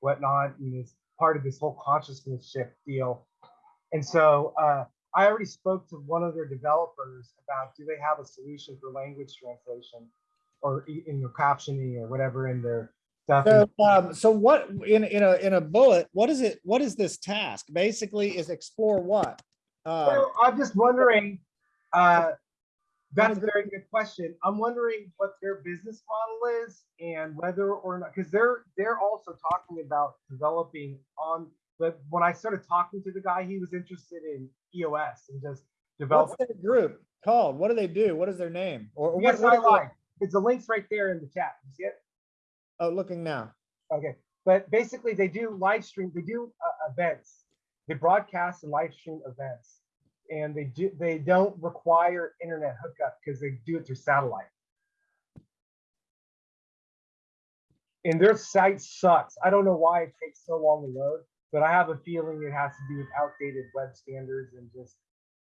whatnot, and is part of this whole consciousness shift deal. And so uh, I already spoke to one of their developers about do they have a solution for language translation or in their captioning or whatever in their. So, um, so what, in, in a, in a bullet, what is it, what is this task? Basically is explore what? Uh, Well, I'm just wondering, uh, that's a very good question. I'm wondering what their business model is and whether or not, because they're, they're also talking about developing on but when I started talking to the guy, he was interested in EOS and just developing. What's their group called? What do they do? What is their name? Or or what? Yes, what I lied. It's the links right there in the chat. You see it? Oh, looking now. Okay, but basically they do live stream, they do uh, events. They broadcast and live stream events. And they do, they don't require internet hookup because they do it through satellite. And their site sucks. I don't know why it takes so long to load, but I have a feeling it has to do with outdated web standards and just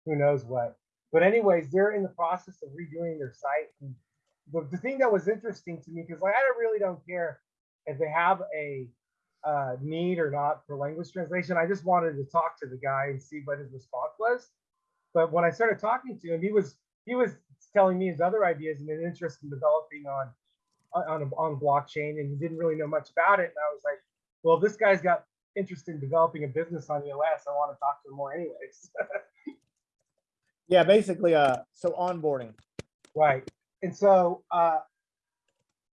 who knows what. But anyways, they're in the process of redoing their site. And the, the thing that was interesting to me, because like I really don't care if they have a uh, need or not for language translation. I just wanted to talk to the guy and see what his response was. But when I started talking to him, he was he was telling me his other ideas and an interest in developing on on a, on blockchain, and he didn't really know much about it. And I was like, well, this guy's got interest in developing a business on EOS, I want to talk to him more, anyways. Yeah, basically, uh, so onboarding. Right. And so uh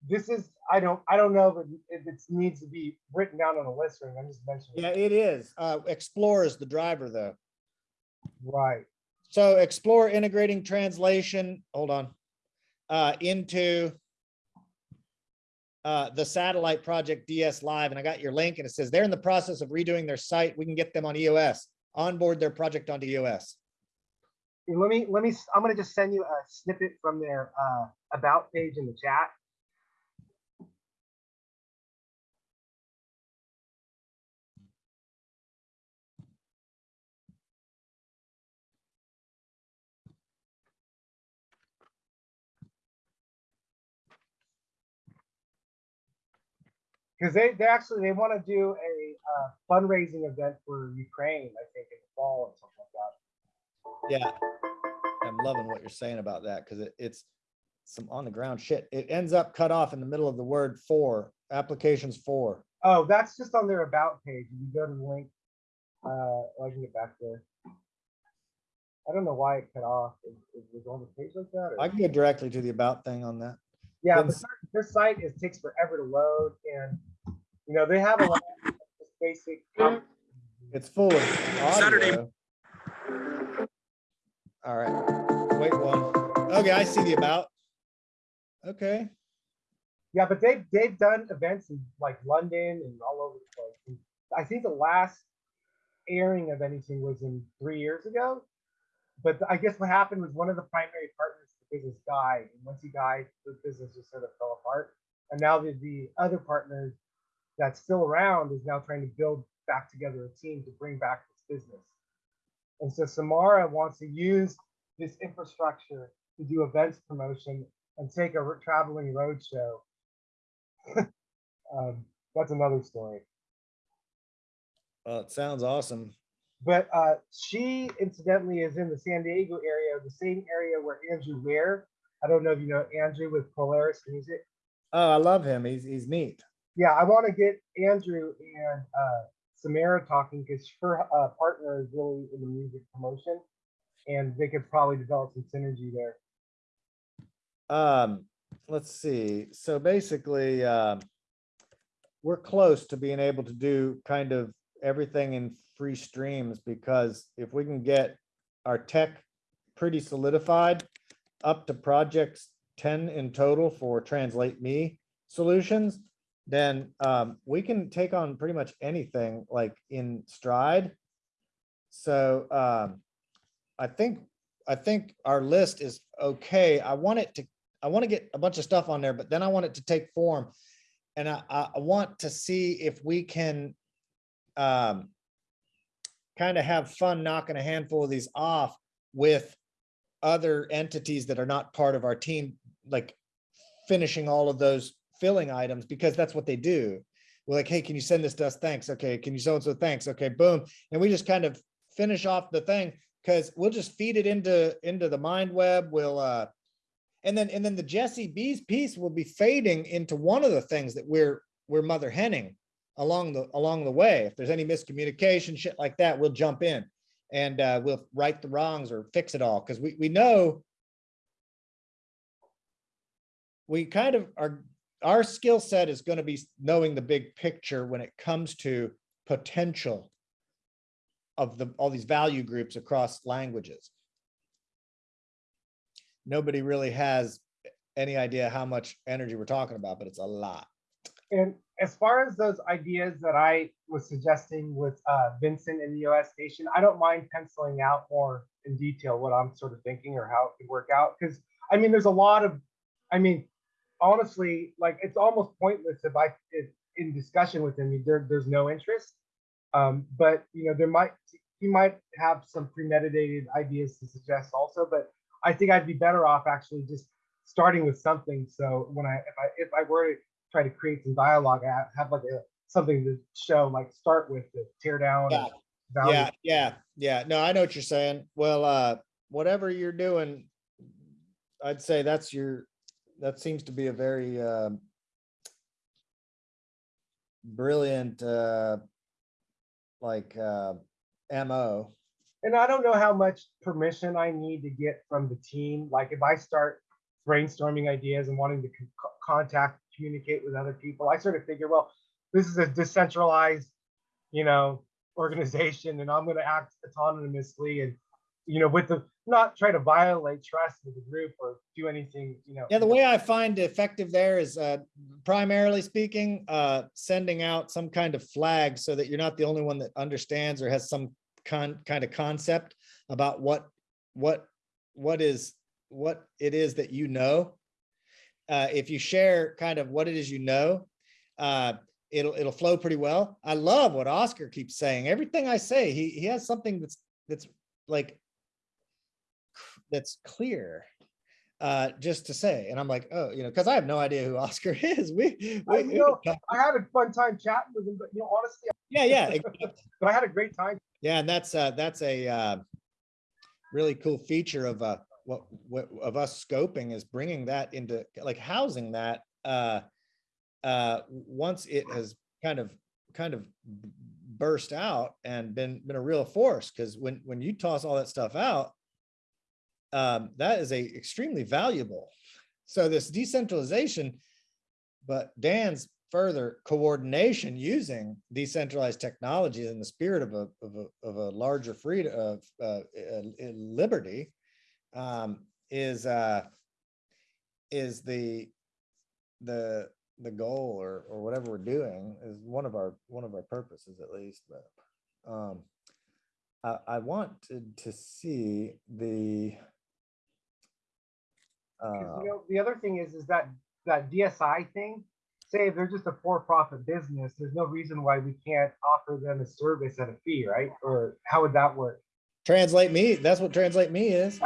this is I don't I don't know if it, needs to be written down on a list or I'm just mentioning. Yeah, it. is. Uh, Explore is the driver though. Right. So Explore integrating translation, hold on, uh, into uh, the satellite project DS Live, and I got your link, and it says they're in the process of redoing their site. We can get them on EOS, onboard their project onto EOS. Let me let me I'm gonna just send you a snippet from their uh about page in the chat. Because they, they actually, they want to do a uh, fundraising event for Ukraine, I think, in the fall or something. Yeah. I'm loving what you're saying about that because it, it's some on the ground shit. It ends up cut off in the middle of the word for, applications for. Oh, that's just on their about page. If you go to the link, uh, I can get back there. I don't know why it cut off. It, it was on the page like that. or- I can get directly to the about thing on that. Yeah, Then but their, their site is takes forever to load, and you know they have a lot of basic. It's full of Saturday. All right, wait one. Okay, I see the about. Okay, Yeah, but they've they've done events in like London and all over the place. And I think the last airing of anything was in three years ago. But I guess what happened was one of the primary partners of the business died, and once he died, the business just sort of fell apart. And now the, the other partner that's still around is now trying to build back together a team to bring back this business. And so Samara wants to use this infrastructure to do events promotion and take a traveling road show. um, that's another story. well, it sounds awesome. But uh, she incidentally is in the San Diego area, the same area where Andrew Ware. I don't know if you know Andrew with Polaris Music. Oh, I love him. He's, he's neat. Yeah, I want to get Andrew and uh, Samara talking because her uh, partner is really in the music promotion, and they could probably develop some synergy there. Um, let's see. So basically, um, we're close to being able to do kind of everything in free streams because if we can get our tech pretty solidified up to projects ten in total for Translate Me solutions, then um, we can take on pretty much anything like in stride. So um, I think, I think our list is okay. I want it to I want to get a bunch of stuff on there, but then I want it to take form. And I, I, want to see if we can um, kind of have fun knocking a handful of these off with other entities that are not part of our team, like finishing all of those filling items, because that's what they do. We're like, hey, can you send this to us? Thanks. Okay. Can you so-and-so? Thanks. Okay, boom. And we just kind of finish off the thing because we'll just feed it into, into the mind web. We'll, uh, and then, and then the Jesse B's piece will be fading into one of the things that we're, we're mother henning along the, along the way. If there's any miscommunication, shit like that, we'll jump in and, uh, we'll right the wrongs or fix it all. Cause we, we know we kind of are, our skill set is going to be knowing the big picture when it comes to potential of the, all these value groups across languages. Nobody really has any idea how much energy we're talking about, but it's a lot. And as far as those ideas that I was suggesting with uh, Vincent in the US station, I don't mind penciling out more in detail what I'm sort of thinking or how it could work out. Because I mean, there's a lot of, I mean, honestly, like it's almost pointless if I if in discussion with him, there, there's no interest. Um, but you know, there might he might have some premeditated ideas to suggest also. But I think I'd be better off actually just starting with something. So when I if I if I were to try to create some dialogue, I have like a something to show, like start with to tear down. Yeah. value. Yeah, yeah, yeah. No, I know what you're saying. Well, uh, whatever you're doing, I'd say that's your, that seems to be a very, um, brilliant, uh, like, uh, MO. And I don't know how much permission I need to get from the team. Like if I start brainstorming ideas and wanting to con- contact, communicate with other people, I sort of figure, well, this is a decentralized, you know, organization, and I'm going to act autonomously and, you know, with the not try to violate trust with the group or do anything, you know. Yeah, the way I find effective there is, uh, primarily speaking, uh, sending out some kind of flag so that you're not the only one that understands or has some con, kind of concept about what, what, what is, what it is that you know. Uh, if you share kind of what it is you know, uh, it'll, it'll flow pretty well. I love what Oscar keeps saying. Everything I say, he, he has something that's, that's like, that's clear uh just to say and i'm like oh you know because i have no idea who oscar is we, I, we- you know, I had a fun time chatting with him, but you know, honestly, yeah yeah exactly. but I had a great time. yeah and that's uh that's a uh really cool feature of uh what what of us scoping is bringing that into like housing that uh uh once it has kind of kind of burst out and been been a real force because when when you toss all that stuff out um that is a extremely valuable. So this decentralization but dan's further coordination using decentralized technology in the spirit of a of a, of a larger freedom of uh, uh, liberty um is uh is the the the goal or or whatever we're doing is one of our one of our purposes at least but um i i wanted to see the uh, you know, the other thing is, is that that DSI thing. Say if they're just a for-profit business, there's no reason why we can't offer them a service at a fee, right? Or how would that work? translate me that's what translate me is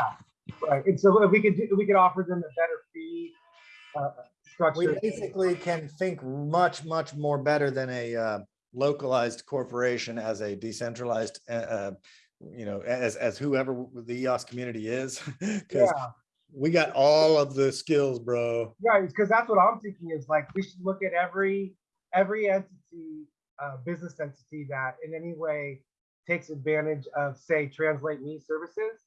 Right. And so if we could, do, we could offer them a better fee uh, we basically can think much much more better than a uh, localized corporation as a decentralized uh, uh, you know as as whoever the EOS community is because Yeah, we got all of the skills bro right. Because that's what I'm thinking is like we should look at every every entity, uh, business entity that in any way takes advantage of, say, Translate Me services.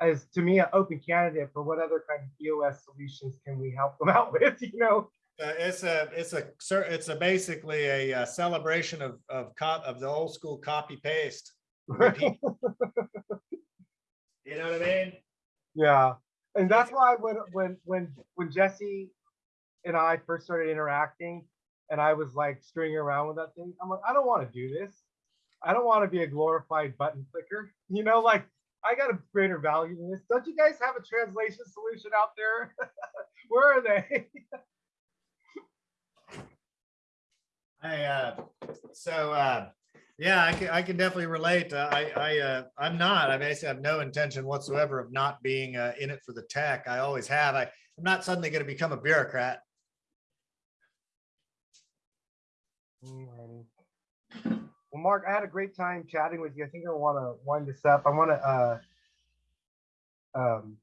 As to me, an open candidate for what other kind of POS solutions can we help them out with? You know. Uh, it's a, it's a, it's a basically a uh, celebration of, of cop, of the old school copy paste. You know what I mean? Yeah, and that's why when when when when Jesse and I first started interacting, and I was like stringing around with that thing, I'm like, I don't want to do this. I don't want to be a glorified button clicker. You know, like I got a greater value than this. Don't you guys have a translation solution out there? Where are they? I, uh, so, uh, yeah, I can, I can definitely relate. Uh, I, I, uh, I'm not, I basically have no intention whatsoever of not being, uh, in it for the tech. I always have. I, I'm not suddenly going to become a bureaucrat. Well, Mark, I had a great time chatting with you. I think I want to wind this up. I want to, uh, um,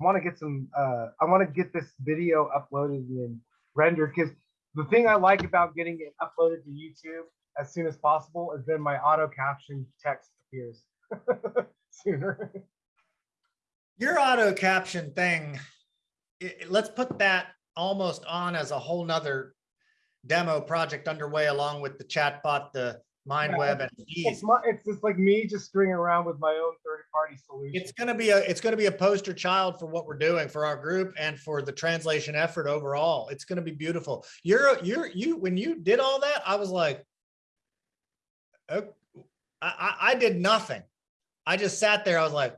I want to get some, uh, I want to get this video uploaded and rendered because the thing I like about getting it uploaded to YouTube as soon as possible is then my auto caption text appears sooner. Your auto caption thing, i- i- let's put that almost on as a whole nother demo project underway along with the chatbot, the, mind Yeah, web and It's my, it's just like me just screwing around with my own third-party solution. It's gonna be a, it's gonna be a poster child for what we're doing for our group and for the translation effort overall. It's gonna be beautiful. You're, you're, you, when you did all that, I was like, oh, I, I, I did nothing. I just sat there. I was like,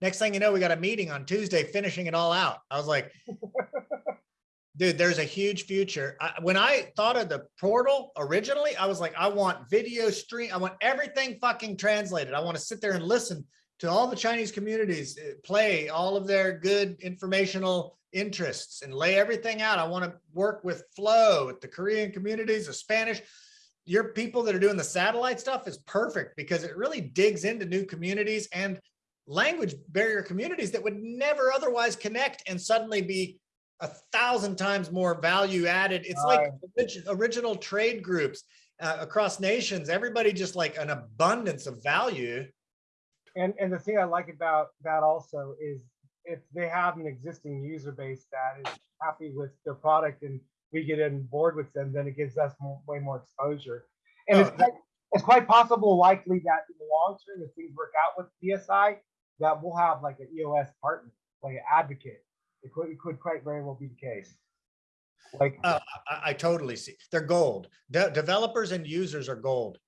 next thing you know, we got a meeting on Tuesday, finishing it all out. I was like, dude, there's a huge future. I, when I thought of the portal originally, I was like, I want video stream. I want everything fucking translated. I want to sit there and listen to all the Chinese communities uh, play all of their good informational interests and lay everything out. I want to work with Flow, with the Korean communities, the Spanish. Your people that are doing the satellite stuff is perfect because it really digs into new communities and language barrier communities that would never otherwise connect and suddenly be a thousand times more value added. It's like original trade groups uh, across nations. Everybody just like an abundance of value. And, and the thing I like about that also is if they have an existing user base that is happy with their product and we get on board with them, then it gives us more, way more exposure. And it's, Oh, quite, it's quite possible likely that in the long term, if things work out with DSI, that we'll have like an EOS partner, like an advocate. It could, it could quite very well be the case. Like, Uh, I, I totally see. They're gold. De- developers and users are gold.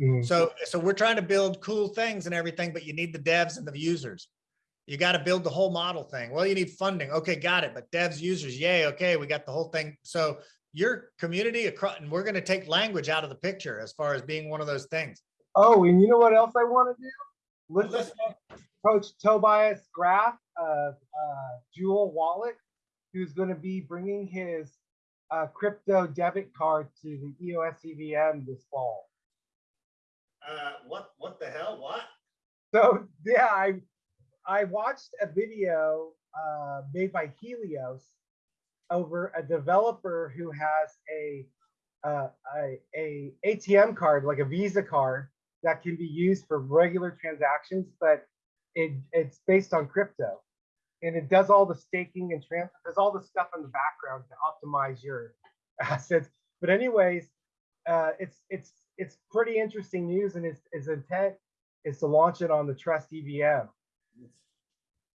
mm, So, so we're trying to build cool things and everything, but you need the devs and the users. You got to build the whole model thing. Well, you need funding. Okay, got it. But devs, users, yay. Okay, we got the whole thing. So your community across, and we're going to take language out of the picture as far as being one of those things. oh, and you know what else I want to do? Listen Listen. to Coach Tobias Graf of uh, Jewel Wallet, who's going to be bringing his uh, crypto debit card to the EOS EVM this fall. Uh, what, what the hell? What? So yeah, I I watched a video uh, made by Helios over a developer who has a, uh, a a ATM card, like a Visa card, that can be used for regular transactions, but it it's based on crypto, and it does all the staking and transfer, does all the stuff in the background to optimize your assets. But anyways, uh, it's it's it's pretty interesting news, and his his intent is to launch it on the Trust EVM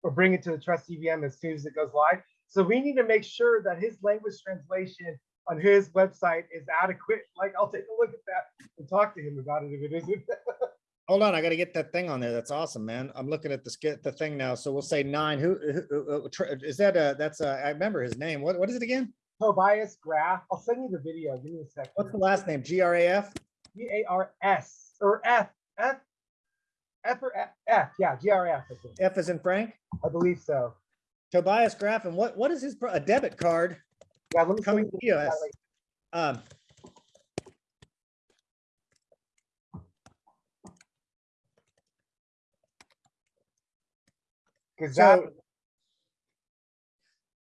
or bring it to the Trust EVM as soon as it goes live. So we need to make sure that his language translation on his website is adequate. Like I'll take a look at that and talk to him about it if it isn't. Hold on, I gotta get that thing on there. That's awesome, man. I'm looking at the skit, the thing now. So we'll say nine. Who, who- who- uh, tr- is that, uh, that's, uh, I remember his name. What, what is it again? Tobias Graf. I'll send you the video. Give me a second. What's the last name? G R A F? G A R S or F F F or F, F. Yeah, G R F. I think. F is in Frank? I believe so. Tobias Graff, and what, what is his, a debit card Yeah, let me coming to you EOS? Um, so.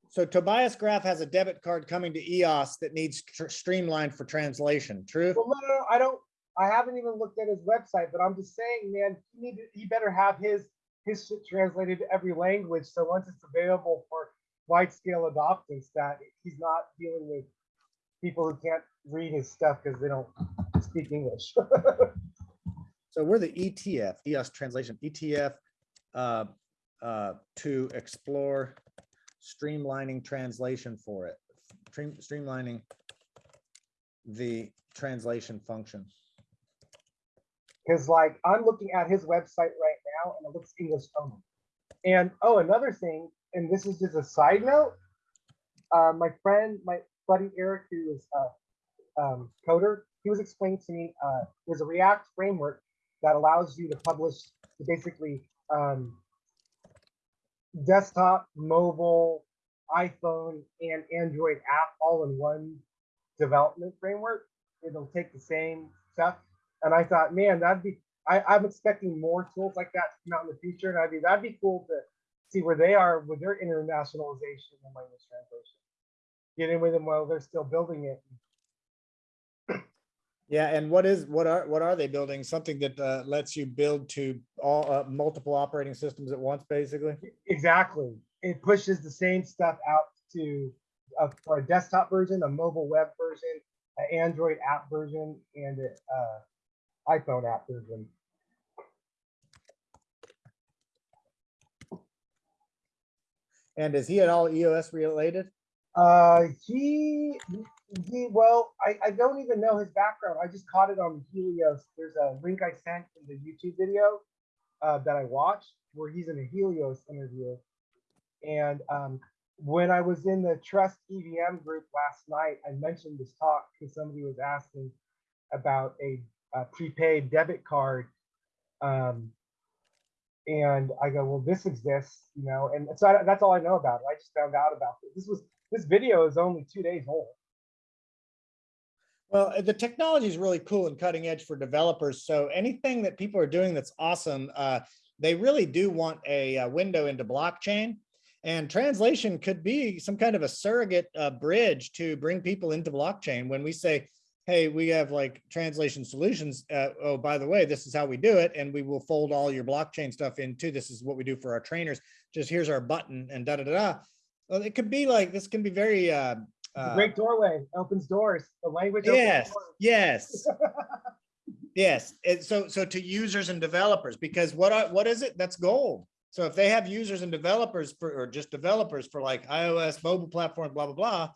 So Tobias Graff has a debit card coming to EOS that needs tr- streamlined for translation. True? Well, no, no, no, I don't. I haven't even looked at his website, but I'm just saying, man, he need to, he better have his his shit translated to every language. So once it's available for wide scale adopters, that he's not dealing with people who can't read his stuff because they don't speak English. So we're the ETF, EOS translation, ETF, uh, uh, to explore streamlining translation for it, Stream- streamlining the translation function. Because like I'm looking at his website right now and it looks English only. And oh, another thing, and this is just a side note. Uh, my friend, my buddy Eric, who is a um, coder, he was explaining to me uh, there's a React framework that allows you to publish basically um, desktop, mobile, iPhone, and Android app all in one development framework. It'll take the same stuff. And I thought, man, that'd be, I, I'm expecting more tools like that to come out in the future. And I'd be, that'd be cool to see where they are with their internationalization and language translation. Get in with them while they're still building it. Yeah, and what is, what are, what are they building? Something that uh, lets you build to all, uh, multiple operating systems at once, basically? Exactly. It pushes the same stuff out to uh, for a desktop version, a mobile web version, an Android app version, and a, uh, iPhone app version. And is he at all EOS related? Uh, he, he, well, I, I don't even know his background. I just caught it on Helios. There's a link I sent in the YouTube video uh, that I watched where he's in a Helios interview. And um, when I was in the Trust EVM group last night, I mentioned this talk because somebody was asking about a, a prepaid debit card. Um, and I go, well, this exists, you know, and so I, that's all I know about it. I just found out about it. This was this video is only two days old. Well, uh, the technology is really cool and cutting edge for developers. So anything that people are doing that's awesome, uh, they really do want a, uh window into blockchain. And translation could be some kind of a surrogate uh, bridge to bring people into blockchain. When we say, hey, we have like translation solutions. Uh, oh, by the way, this is how we do it. And we will fold all your blockchain stuff into this is what we do for our trainers. Just here's our button and da da da. da. Well, it could be like this can be very uh, uh, great doorway, opens doors. The language. Yes, yes. Yes, and so, so to users and developers, because what, I- what is it? That's gold. So if they have users and developers for, or just developers for like iOS, mobile platform, blah, blah, blah,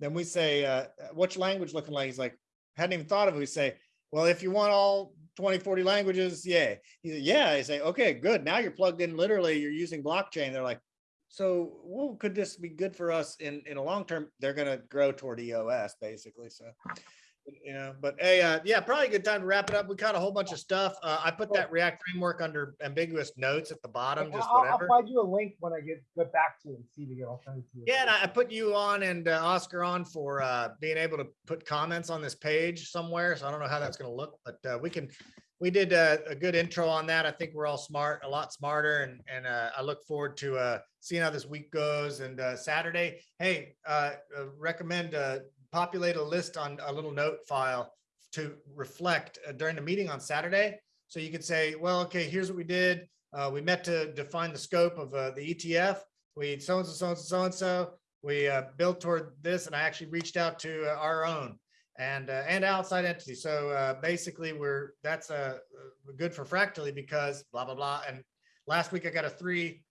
then we say, uh, what's your language looking like? He's like, hadn't even thought of it. We say, well, if you want all 20, 40 languages, yeah. Like, yeah, I say, okay, good. Now you're plugged in, literally, you're using blockchain. They're like, so, well, could this be good for us in, in a long term? They're gonna grow toward EOS, basically, so you know, but hey, uh, yeah, probably a good time to wrap it up. We caught a whole bunch of stuff. Uh, I put that React framework under ambiguous notes at the bottom, I'll, just I'll whatever. find you a link when I get get back to it and see the alternative. Yeah, and I I put you on and uh, Oscar on for uh, being able to put comments on this page somewhere. So I don't know how that's going to look, but uh, we can. We did a, a good intro on that. I think we're all smart, a lot smarter, and and uh, I look forward to uh, seeing how this week goes. And uh, Saturday, hey, uh, uh, recommend uh, populate a list on a little note file to reflect uh, during the meeting on Saturday. So you could say, well, okay, here's what we did. Uh, we met to define the scope of uh, the ETF. We so-and-so, so-and-so, so-and-so. We uh, built toward this and I actually reached out to uh, our own and, uh, and outside entities. So basically we're, that's uh, good for Fractally because blah, blah, blah. And last week I got a three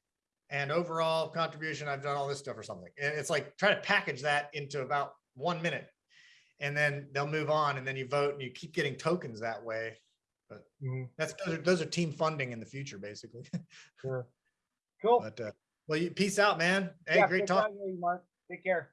and overall contribution, I've done all this stuff or something. And it's like, try to package that into about one minute. And then they'll move on and then you vote and you keep getting tokens that way. Mhm, That's, those are, those are team funding in the future, basically. sure. Cool. But, uh, well, you, peace out, man. Hey, Yeah, great talk. you, Mark. Take care.